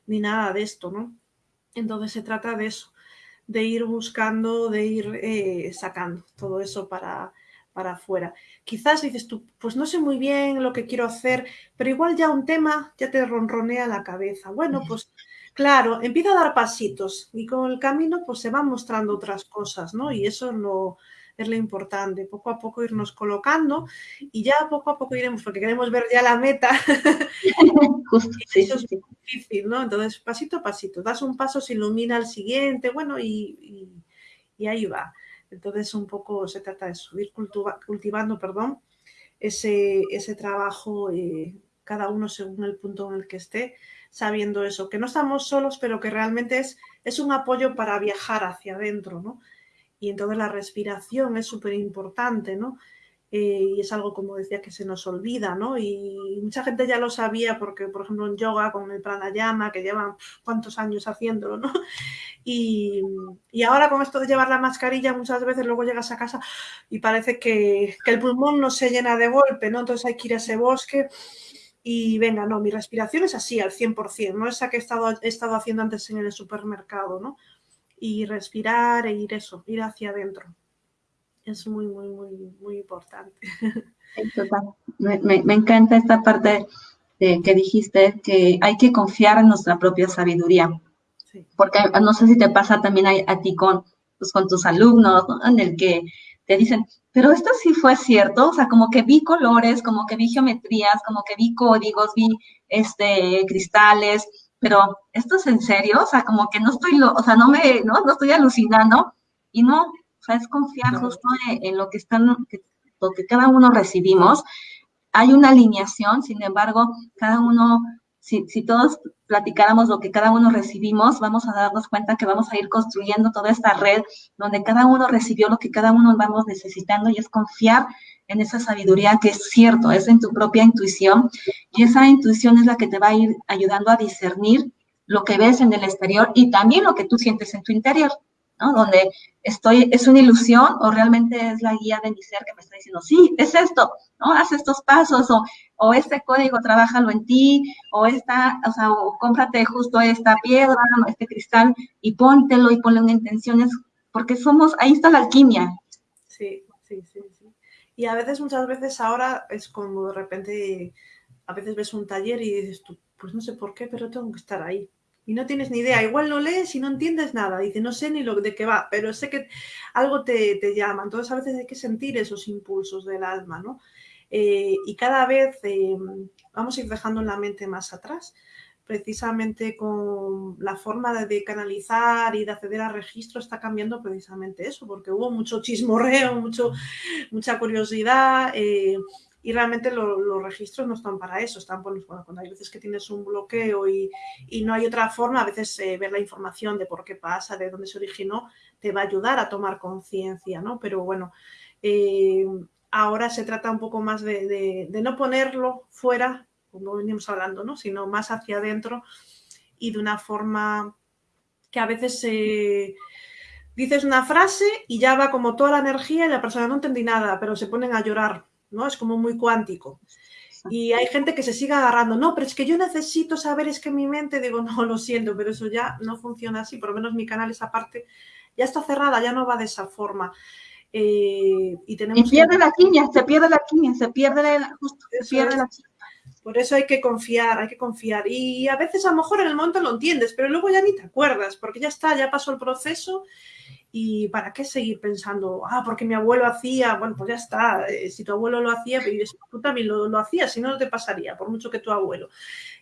ni nada de esto, ¿no? Entonces se trata de eso, de ir buscando, de ir eh, sacando todo eso para, para afuera. Quizás dices tú, pues no sé muy bien lo que quiero hacer, pero igual ya un tema ya te ronronea la cabeza. Bueno, pues claro, empieza a dar pasitos y con el camino pues se van mostrando otras cosas, ¿no? Y eso es lo, es lo importante, poco a poco irnos colocando y ya poco a poco iremos, porque queremos ver ya la meta. eso es difícil, ¿no? Entonces, pasito a pasito, das un paso, se ilumina el siguiente, bueno, y, ahí va. Entonces, un poco se trata de subir cultivando, perdón, ese, ese trabajo, eh, cada uno según el punto en el que esté, sabiendo eso, que no estamos solos, pero que realmente es, es un apoyo para viajar hacia adentro, ¿no? Y entonces la respiración es súper importante, ¿no? Eh, y es algo, como decía, que se nos olvida, ¿no? Y mucha gente ya lo sabía porque, por ejemplo, en yoga con el pranayama, que llevan cuántos años haciéndolo, ¿no? Y, y, ahora con esto de llevar la mascarilla, muchas veces luego llegas a casa y parece que, el pulmón no se llena de golpe, ¿no? Entonces hay que ir a ese bosque y venga, no, mi respiración es así al 100%, no esa que he estado, he estado haciendo antes en el supermercado, ¿no? Y respirar e ir eso, ir hacia adentro. Es muy, muy, muy, muy importante. Me, me, encanta esta parte de, que dijiste, que hay que confiar en nuestra propia sabiduría. Porque no sé si te pasa también a, ti con, pues, con tus alumnos, en el que te dicen, pero esto sí fue cierto, o sea, como que vi colores, como que vi geometrías, como que vi códigos, vi este cristales, pero esto es en serio, o sea, como que no estoy, o sea, no me, no, no estoy alucinando y no, o sea, es confiar justo en, lo que están, lo que cada uno recibimos. Hay una alineación, sin embargo, cada uno si, todos platicáramos lo que cada uno recibimos, vamos a darnos cuenta que vamos a ir construyendo toda esta red donde cada uno recibió lo que cada uno vamos necesitando y es confiar en esa sabiduría que es cierto, es en tu propia intuición y esa intuición es la que te va a ir ayudando a discernir lo que ves en el exterior y también lo que tú sientes en tu interior. Donde estoy, es una ilusión o realmente es la guía de mi ser que me está diciendo, sí, es esto, ¿no? Haz estos pasos o, o este código, trabájalo en ti, o esta, o sea, o cómprate justo esta piedra, este cristal y póntelo y ponle una intención, porque somos, ahí está la alquimia. Sí, sí, sí, sí. Y a veces, muchas veces ahora es como de repente, a veces ves un taller y dices tú, pues no sé por qué, pero tengo que estar ahí y no tienes ni idea. Igual no lees y no entiendes nada. Dice, no sé ni lo de qué va, pero sé que algo te, llama. Entonces a veces hay que sentir esos impulsos del alma, ¿no? Eh, y cada vez eh, vamos a ir dejando la mente más atrás, precisamente con la forma de, canalizar y de acceder a registro está cambiando precisamente eso, porque hubo mucho chismorreo, mucho, mucha curiosidad. Eh, y realmente los registros no están para eso, están por, bueno, cuando hay veces que tienes un bloqueo y, no hay otra forma, a veces eh, ver la información de por qué pasa, de dónde se originó, te va a ayudar a tomar conciencia, ¿no? Pero bueno, eh, ahora se trata un poco más de, no ponerlo fuera, como venimos hablando, ¿no? Sino más hacia adentro y de una forma que a veces... Eh, dices una frase y ya va como toda la energía y la persona no entendí nada, pero se ponen a llorar ¿no? Es como muy cuántico. Y hay gente que se sigue agarrando, no, pero es que yo necesito saber, es que mi mente, digo, no, lo siento, pero eso ya no funciona así, por lo menos mi canal, esa parte, ya está cerrada, ya no va de esa forma. Eh, y, tenemos pierde la quimia, se pierde la quimia, se pierde la, justo, pierde la Por eso hay que confiar, hay que confiar. Y a veces a lo mejor en el momento lo entiendes, pero luego ya ni te acuerdas, porque ya está, ya pasó el proceso ¿Y para qué seguir pensando, ah, porque mi abuelo hacía? Bueno, pues ya está, eh, si tu abuelo lo hacía, tú también lo, lo hacías, si no, no te pasaría, por mucho que tu abuelo.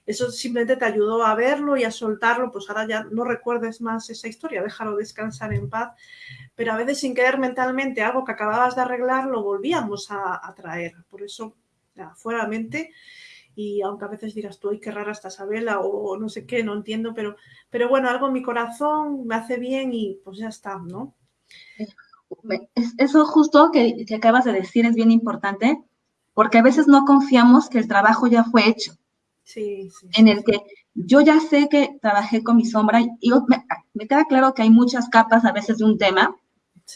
Eso simplemente te ayudó a verlo y a soltarlo, pues ahora ya no recuerdes más esa historia, déjalo descansar en paz. Pero a veces sin querer mentalmente algo que acababas de arreglar, lo volvíamos a, traer. Por eso, ya, fuera mente y aunque a veces digas tú, ay, qué rara esta Isabela o no sé qué, no entiendo, pero, pero bueno, algo en mi corazón me hace bien y pues ya está, ¿no? Eso justo que, acabas de decir es bien importante, porque a veces no confiamos que el trabajo ya fue hecho. Sí, sí. En el que yo ya sé que trabajé con mi sombra y me, queda claro que hay muchas capas a veces de un tema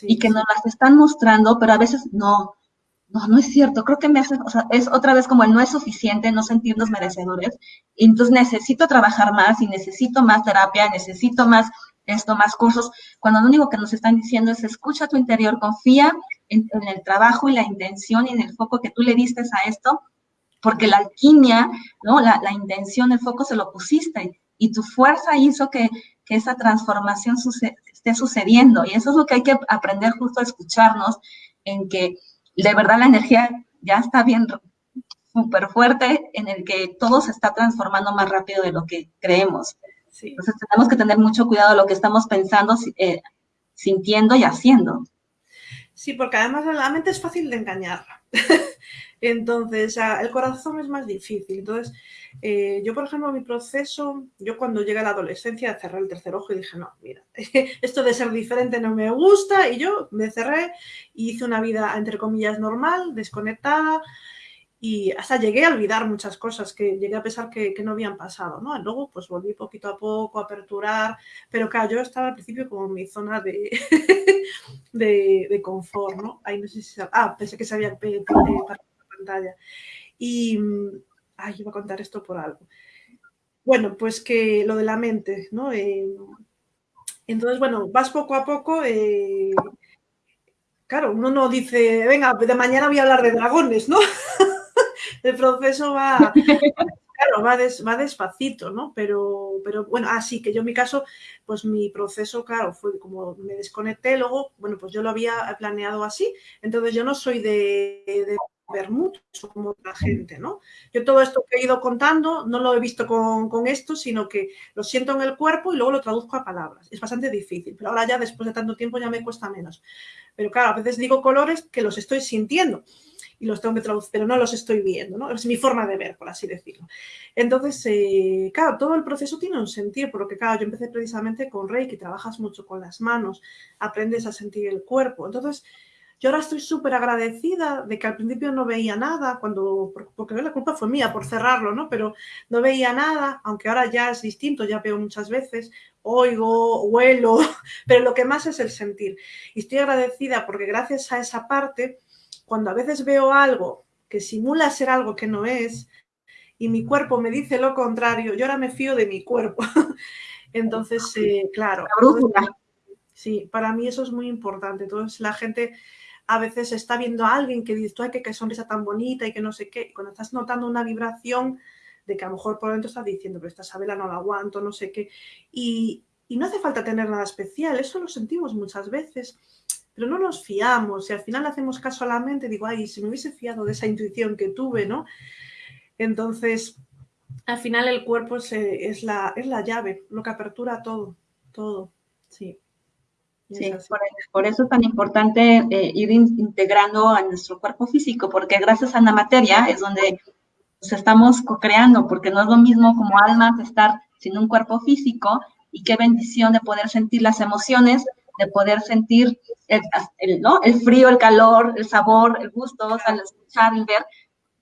y que nos las están mostrando, pero a veces no, no, no es cierto, creo que me hace, o sea, es otra vez como el no es suficiente, no sentirnos merecedores, y entonces necesito trabajar más y necesito más terapia, necesito más esto, más cursos, cuando lo único que nos están diciendo es escucha tu interior, confía en, el trabajo y la intención y en el foco que tú le diste a esto, porque la alquimia, ¿no? La, la intención, el foco se lo pusiste y tu fuerza hizo que, que esa transformación esté sucediendo. Y eso es lo que hay que aprender justo a escucharnos, en que de verdad la energía ya está bien súper fuerte, en el que todo se está transformando más rápido de lo que creemos. Entonces tenemos que tener mucho cuidado de lo que estamos pensando, eh, sintiendo y haciendo. Sí, porque además la mente es fácil de engañar. Entonces, el corazón es más difícil. Entonces, eh, yo, por ejemplo, mi proceso, yo cuando llegué a la adolescencia cerré el tercer ojo y dije, no, mira, esto de ser diferente no me gusta. Y yo me cerré y hice una vida, entre comillas, normal, desconectada. Y hasta llegué a olvidar muchas cosas que llegué a pensar que, no habían pasado, ¿no? Luego, pues volví poquito a poco a aperturar, pero claro, yo estaba al principio como en mi zona de, de, confort, ¿no? Ahí no sé si... Ah, pensé que se había para pantalla. Y, ay, iba a contar esto por algo. Bueno, pues que lo de la mente, ¿no? Eh, entonces, bueno, vas poco a poco. Eh, claro, uno no dice, venga, de mañana voy a hablar de dragones, ¿no? El proceso va, claro, va, va, despacito, ¿no? Pero, pero bueno, así que yo en mi caso, pues mi proceso, claro, fue como me desconecté, luego, bueno, pues yo lo había planeado así, entonces yo no soy de ver mucho otra gente, ¿no? Yo todo esto que he ido contando no lo he visto con, esto, sino que lo siento en el cuerpo y luego lo traduzco a palabras. Es bastante difícil, pero ahora ya después de tanto tiempo ya me cuesta menos. Pero claro, a veces digo colores que los estoy sintiendo y los tengo que traducir, pero no los estoy viendo, ¿no? Es mi forma de ver, por así decirlo. Entonces, eh, claro, todo el proceso tiene un sentido, porque claro, yo empecé precisamente con Reiki, trabajas mucho con las manos, aprendes a sentir el cuerpo. Entonces, yo ahora estoy súper agradecida de que al principio no veía nada, cuando, porque la culpa fue mía por cerrarlo, ¿no? Pero no veía nada, aunque ahora ya es distinto, ya veo muchas veces, oigo, huelo, pero lo que más es el sentir. Y estoy agradecida porque gracias a esa parte, cuando a veces veo algo que simula ser algo que no es, y mi cuerpo me dice lo contrario, yo ahora me fío de mi cuerpo. Entonces, eh, claro. Sí, para mí eso es muy importante. Entonces, la gente a veces está viendo a alguien que dice, ay, qué, sonrisa tan bonita y que no sé qué, cuando estás notando una vibración de que a lo mejor por dentro estás diciendo, pero esta sabela no la aguanto, no sé qué, y, no hace falta tener nada especial, eso lo sentimos muchas veces, pero no nos fiamos y al final hacemos caso a la mente, digo, ay, si me hubiese fiado de esa intuición que tuve, ¿no? Entonces, al final el cuerpo es, la, es la llave, lo que apertura todo, todo, sí. Sí, por, eso es tan importante eh, ir integrando a nuestro cuerpo físico, porque gracias a la materia es donde nos estamos co-creando, porque no es lo mismo como almas estar sin un cuerpo físico y qué bendición de poder sentir las emociones, de poder sentir el, ¿no? el frío, el calor, el sabor, el gusto, al escuchar, el ver,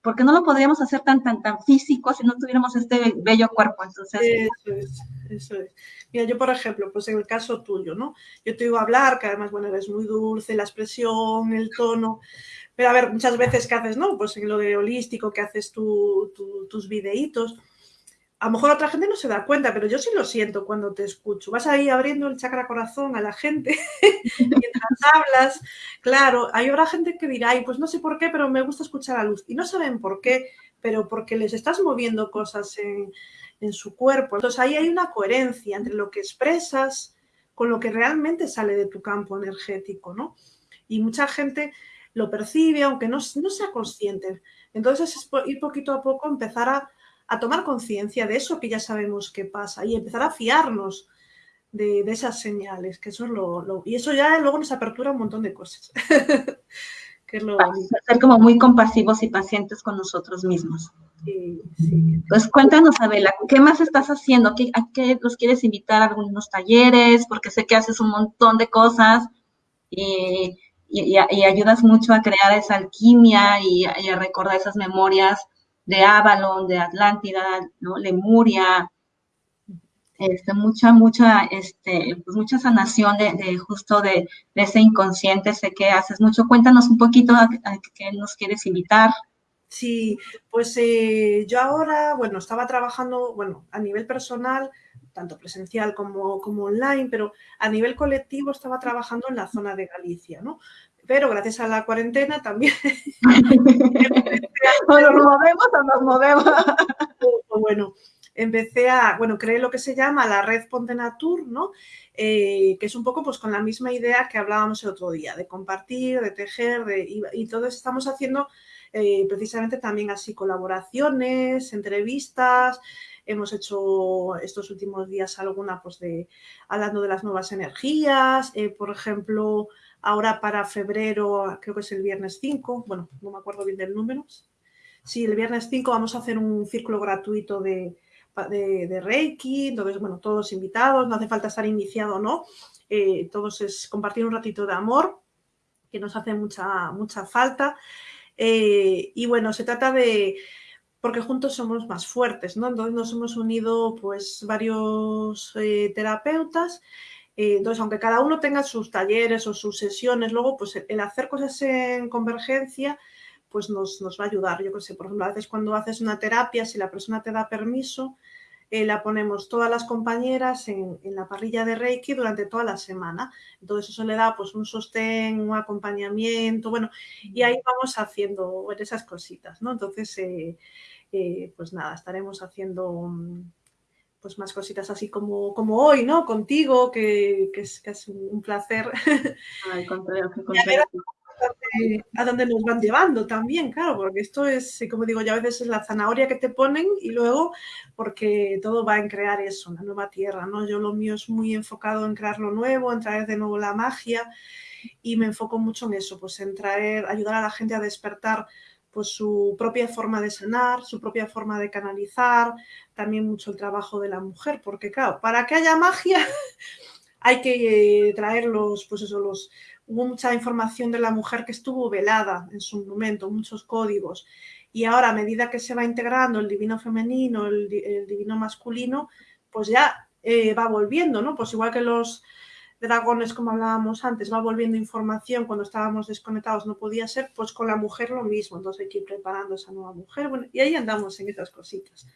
porque no lo podríamos hacer tan, tan, tan físico si no tuviéramos este bello cuerpo. Entonces, eso es, eso es. Mira, yo por ejemplo, pues en el caso tuyo, ¿no? Yo te digo hablar, que además, bueno, eres muy dulce, la expresión, el tono, pero a ver, muchas veces que haces, ¿no? Pues en lo de holístico, que haces tus videitos, a lo mejor otra gente no se da cuenta, pero yo sí lo siento cuando te escucho. Vas ahí abriendo el chakra corazón a la gente mientras hablas. Claro, hay otra gente que dirá, ay, pues no sé por qué, pero me gusta escuchar a luz. Y no saben por qué, pero porque les estás moviendo cosas en, en su cuerpo. Entonces ahí hay una coherencia entre lo que expresas con lo que realmente sale de tu campo energético, ¿no? Y mucha gente lo percibe, aunque no, no sea consciente. Entonces es ir poquito a poco empezar a a tomar conciencia de eso que ya sabemos que pasa y empezar a fiarnos de, esas señales, que eso es lo, Y eso ya luego nos apertura un montón de cosas. que Ser como muy compasivos y pacientes con nosotros mismos. Sí, sí. Pues cuéntanos, Abela, ¿qué más estás haciendo? ¿A qué los quieres invitar a algunos talleres? Porque sé que haces un montón de cosas y, ayudas mucho a crear esa alquimia y, y a recordar esas memorias de Avalon, de Atlántida, ¿no? Lemuria, este, mucha, mucha, este, pues mucha sanación de, justo de, ese inconsciente, sé que haces mucho. Cuéntanos un poquito a, qué nos quieres invitar. Sí, pues eh, yo ahora, bueno, estaba trabajando, bueno, a nivel personal, tanto presencial como, como online, pero a nivel colectivo estaba trabajando en la zona de Galicia, ¿no? Pero gracias a la cuarentena también. o nos movemos o nos movemos. bueno, empecé a, bueno, creé lo que se llama la red Ponte Natur, ¿no? Eh, que es un poco pues con la misma idea que hablábamos el otro día, de compartir, de tejer, de, y, y todo estamos haciendo eh, precisamente también así colaboraciones, entrevistas, hemos hecho estos últimos días alguna pues de hablando de las nuevas energías, eh, por ejemplo, ahora para febrero, creo que es el viernes 5, bueno, no me acuerdo bien del número, sí, el viernes 5 vamos a hacer un círculo gratuito de, de, Reiki, entonces, bueno, todos invitados, no hace falta estar iniciado, ¿no? Eh, todos es compartir un ratito de amor, que nos hace mucha, mucha falta. Eh, y bueno, se trata de, porque juntos somos más fuertes, ¿no? Entonces nos hemos unido pues varios eh, terapeutas. Eh, entonces, aunque cada uno tenga sus talleres o sus sesiones, luego pues el hacer cosas en convergencia pues nos, nos va a ayudar. Yo que sé, por ejemplo, a veces cuando haces una terapia, si la persona te da permiso, eh, la ponemos todas las compañeras en, en, la parrilla de Reiki durante toda la semana. Entonces eso le da pues un sostén, un acompañamiento, bueno, y ahí vamos haciendo esas cositas, ¿no? Entonces, eh, eh, pues nada, estaremos haciendo pues más cositas así como, como hoy, ¿no? Contigo, que, que, es, que es, un placer. Ay, contrario, qué a dónde nos van llevando también, claro, porque esto es, como digo, ya a veces es la zanahoria que te ponen y luego porque todo va en crear eso, una nueva tierra, ¿no? Yo lo mío es muy enfocado en crear lo nuevo, en traer de nuevo la magia y me enfoco mucho en eso, pues en traer, ayudar a la gente a despertar pues su propia forma de sanar, su propia forma de canalizar, también mucho el trabajo de la mujer, porque claro, para que haya magia hay que eh, traer los, pues eso, los, hubo mucha información de la mujer que estuvo velada en su momento, muchos códigos. Y ahora, a medida que se va integrando el divino femenino, el, divino masculino, pues ya eh, va volviendo, ¿no? Pues igual que los dragones, como hablábamos antes, va volviendo información cuando estábamos desconectados, no podía ser, pues con la mujer lo mismo. Entonces hay que ir preparando esa nueva mujer. Bueno, y ahí andamos en esas cositas.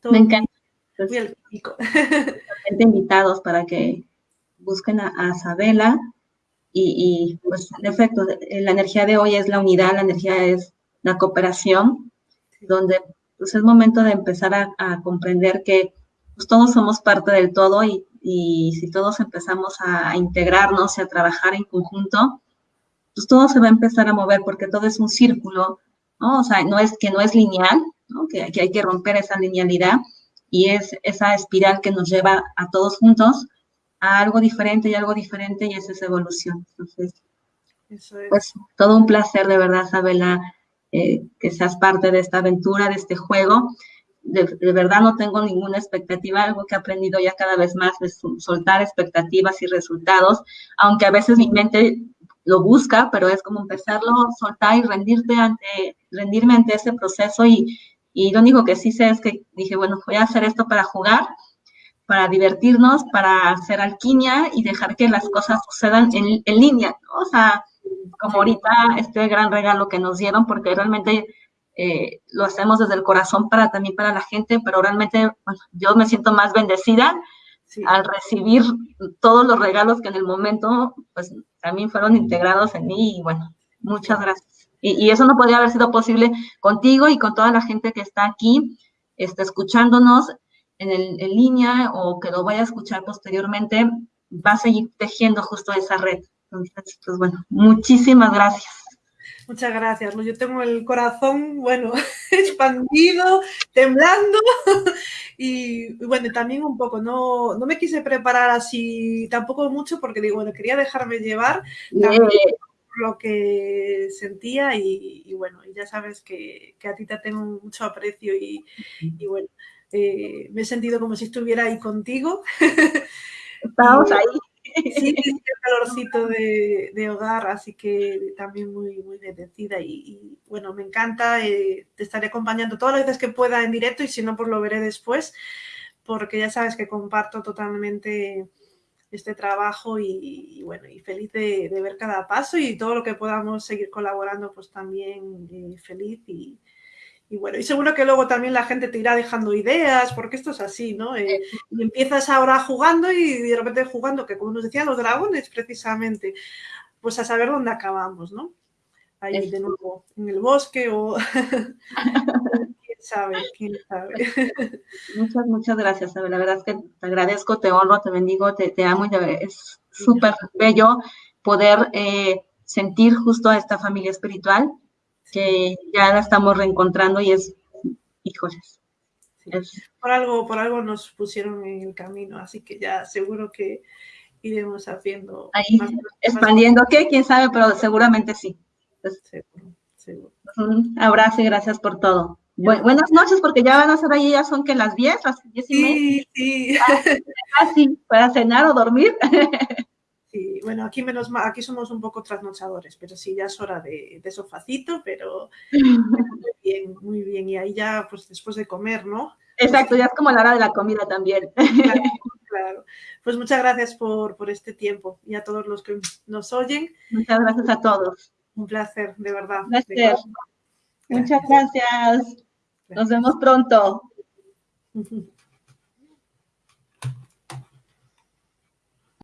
Todo Me encanta. Muy invitados para que busquen a, a Sabela y, pues en efecto, la energía de hoy es la unidad, la energía es la cooperación, donde pues es momento de empezar a, comprender que pues, todos somos parte del todo y, y si todos empezamos a, integrarnos y a trabajar en conjunto, pues todo se va a empezar a mover porque todo es un círculo, ¿no? O sea, no es que no es lineal, ¿no? Que, que hay que romper esa linealidad y es esa espiral que nos lleva a todos juntos a algo diferente y algo diferente y esa es evolución. Entonces, Eso es. pues todo un placer de verdad, Sabela, eh, que seas parte de esta aventura, de este juego. De, de, verdad no tengo ninguna expectativa, algo que he aprendido ya cada vez más es soltar expectativas y resultados, aunque a veces mi mente lo busca, pero es como empezarlo soltar y rendirte ante, rendirme ante ese proceso y, y lo único que sí sé es que dije, bueno, voy a hacer esto para jugar para divertirnos, para hacer alquimia y dejar que las cosas sucedan en, en línea, ¿no? O sea, como ahorita este gran regalo que nos dieron, porque realmente eh, lo hacemos desde el corazón para también para la gente, pero realmente bueno, yo me siento más bendecida sí. al recibir todos los regalos que en el momento pues también fueron integrados en mí y bueno, muchas gracias. Y, y eso no podría haber sido posible contigo y con toda la gente que está aquí este, escuchándonos en, el, en línea o que lo vaya a escuchar posteriormente, va a seguir tejiendo justo esa red. Entonces, pues bueno, muchísimas gracias. Muchas gracias. Yo tengo el corazón, bueno, expandido, temblando y, bueno, también un poco, no, no me quise preparar así tampoco mucho porque digo, bueno, quería dejarme llevar lo que sentía y, y, bueno, y ya sabes que, que, a ti te tengo mucho aprecio y, y bueno, eh, me he sentido como si estuviera ahí contigo. Estamos ahí. Sí, el calorcito de, de, hogar, así que también muy, muy bendecida y, y bueno, me encanta, eh, te estaré acompañando todas las veces que pueda en directo y si no, pues lo veré después, porque ya sabes que comparto totalmente este trabajo y, y bueno, y feliz de, de, ver cada paso y todo lo que podamos seguir colaborando, pues también eh, feliz y, y bueno, y seguro que luego también la gente te irá dejando ideas, porque esto es así, ¿no? Eh, y empiezas ahora jugando y de repente jugando, que como nos decían los dragones precisamente, pues a saber dónde acabamos, ¿no? Ahí de nuevo, en el bosque o quién sabe, quién sabe. Muchas, muchas gracias, La verdad es que te agradezco, te honro, te bendigo, te, te amo y es súper bello poder eh, sentir justo a esta familia espiritual que ya la estamos reencontrando y es, híjoles. Por, algo, por algo nos pusieron en el camino, así que ya seguro que iremos haciendo. Ahí, expandiendo, ¿qué? ¿Quién sabe? Pero seguramente sí. Un abrazo y gracias por todo. buenas noches, porque ya van a ser ahí, ya son que las 10, las 10 y media. Sí, sí. para cenar o dormir. Sí, bueno, aquí menos mal, aquí somos un poco trasnochadores, pero sí, ya es hora de, de sofacito, pero muy bien, muy bien. Y ahí ya, pues después de comer, ¿no? Exacto, ya es como la hora de la comida también. Claro, Pues muchas gracias por, por este tiempo y a todos los que nos oyen. Muchas gracias a todos. Un placer, de verdad. Gracias. Muchas gracias. Nos vemos pronto.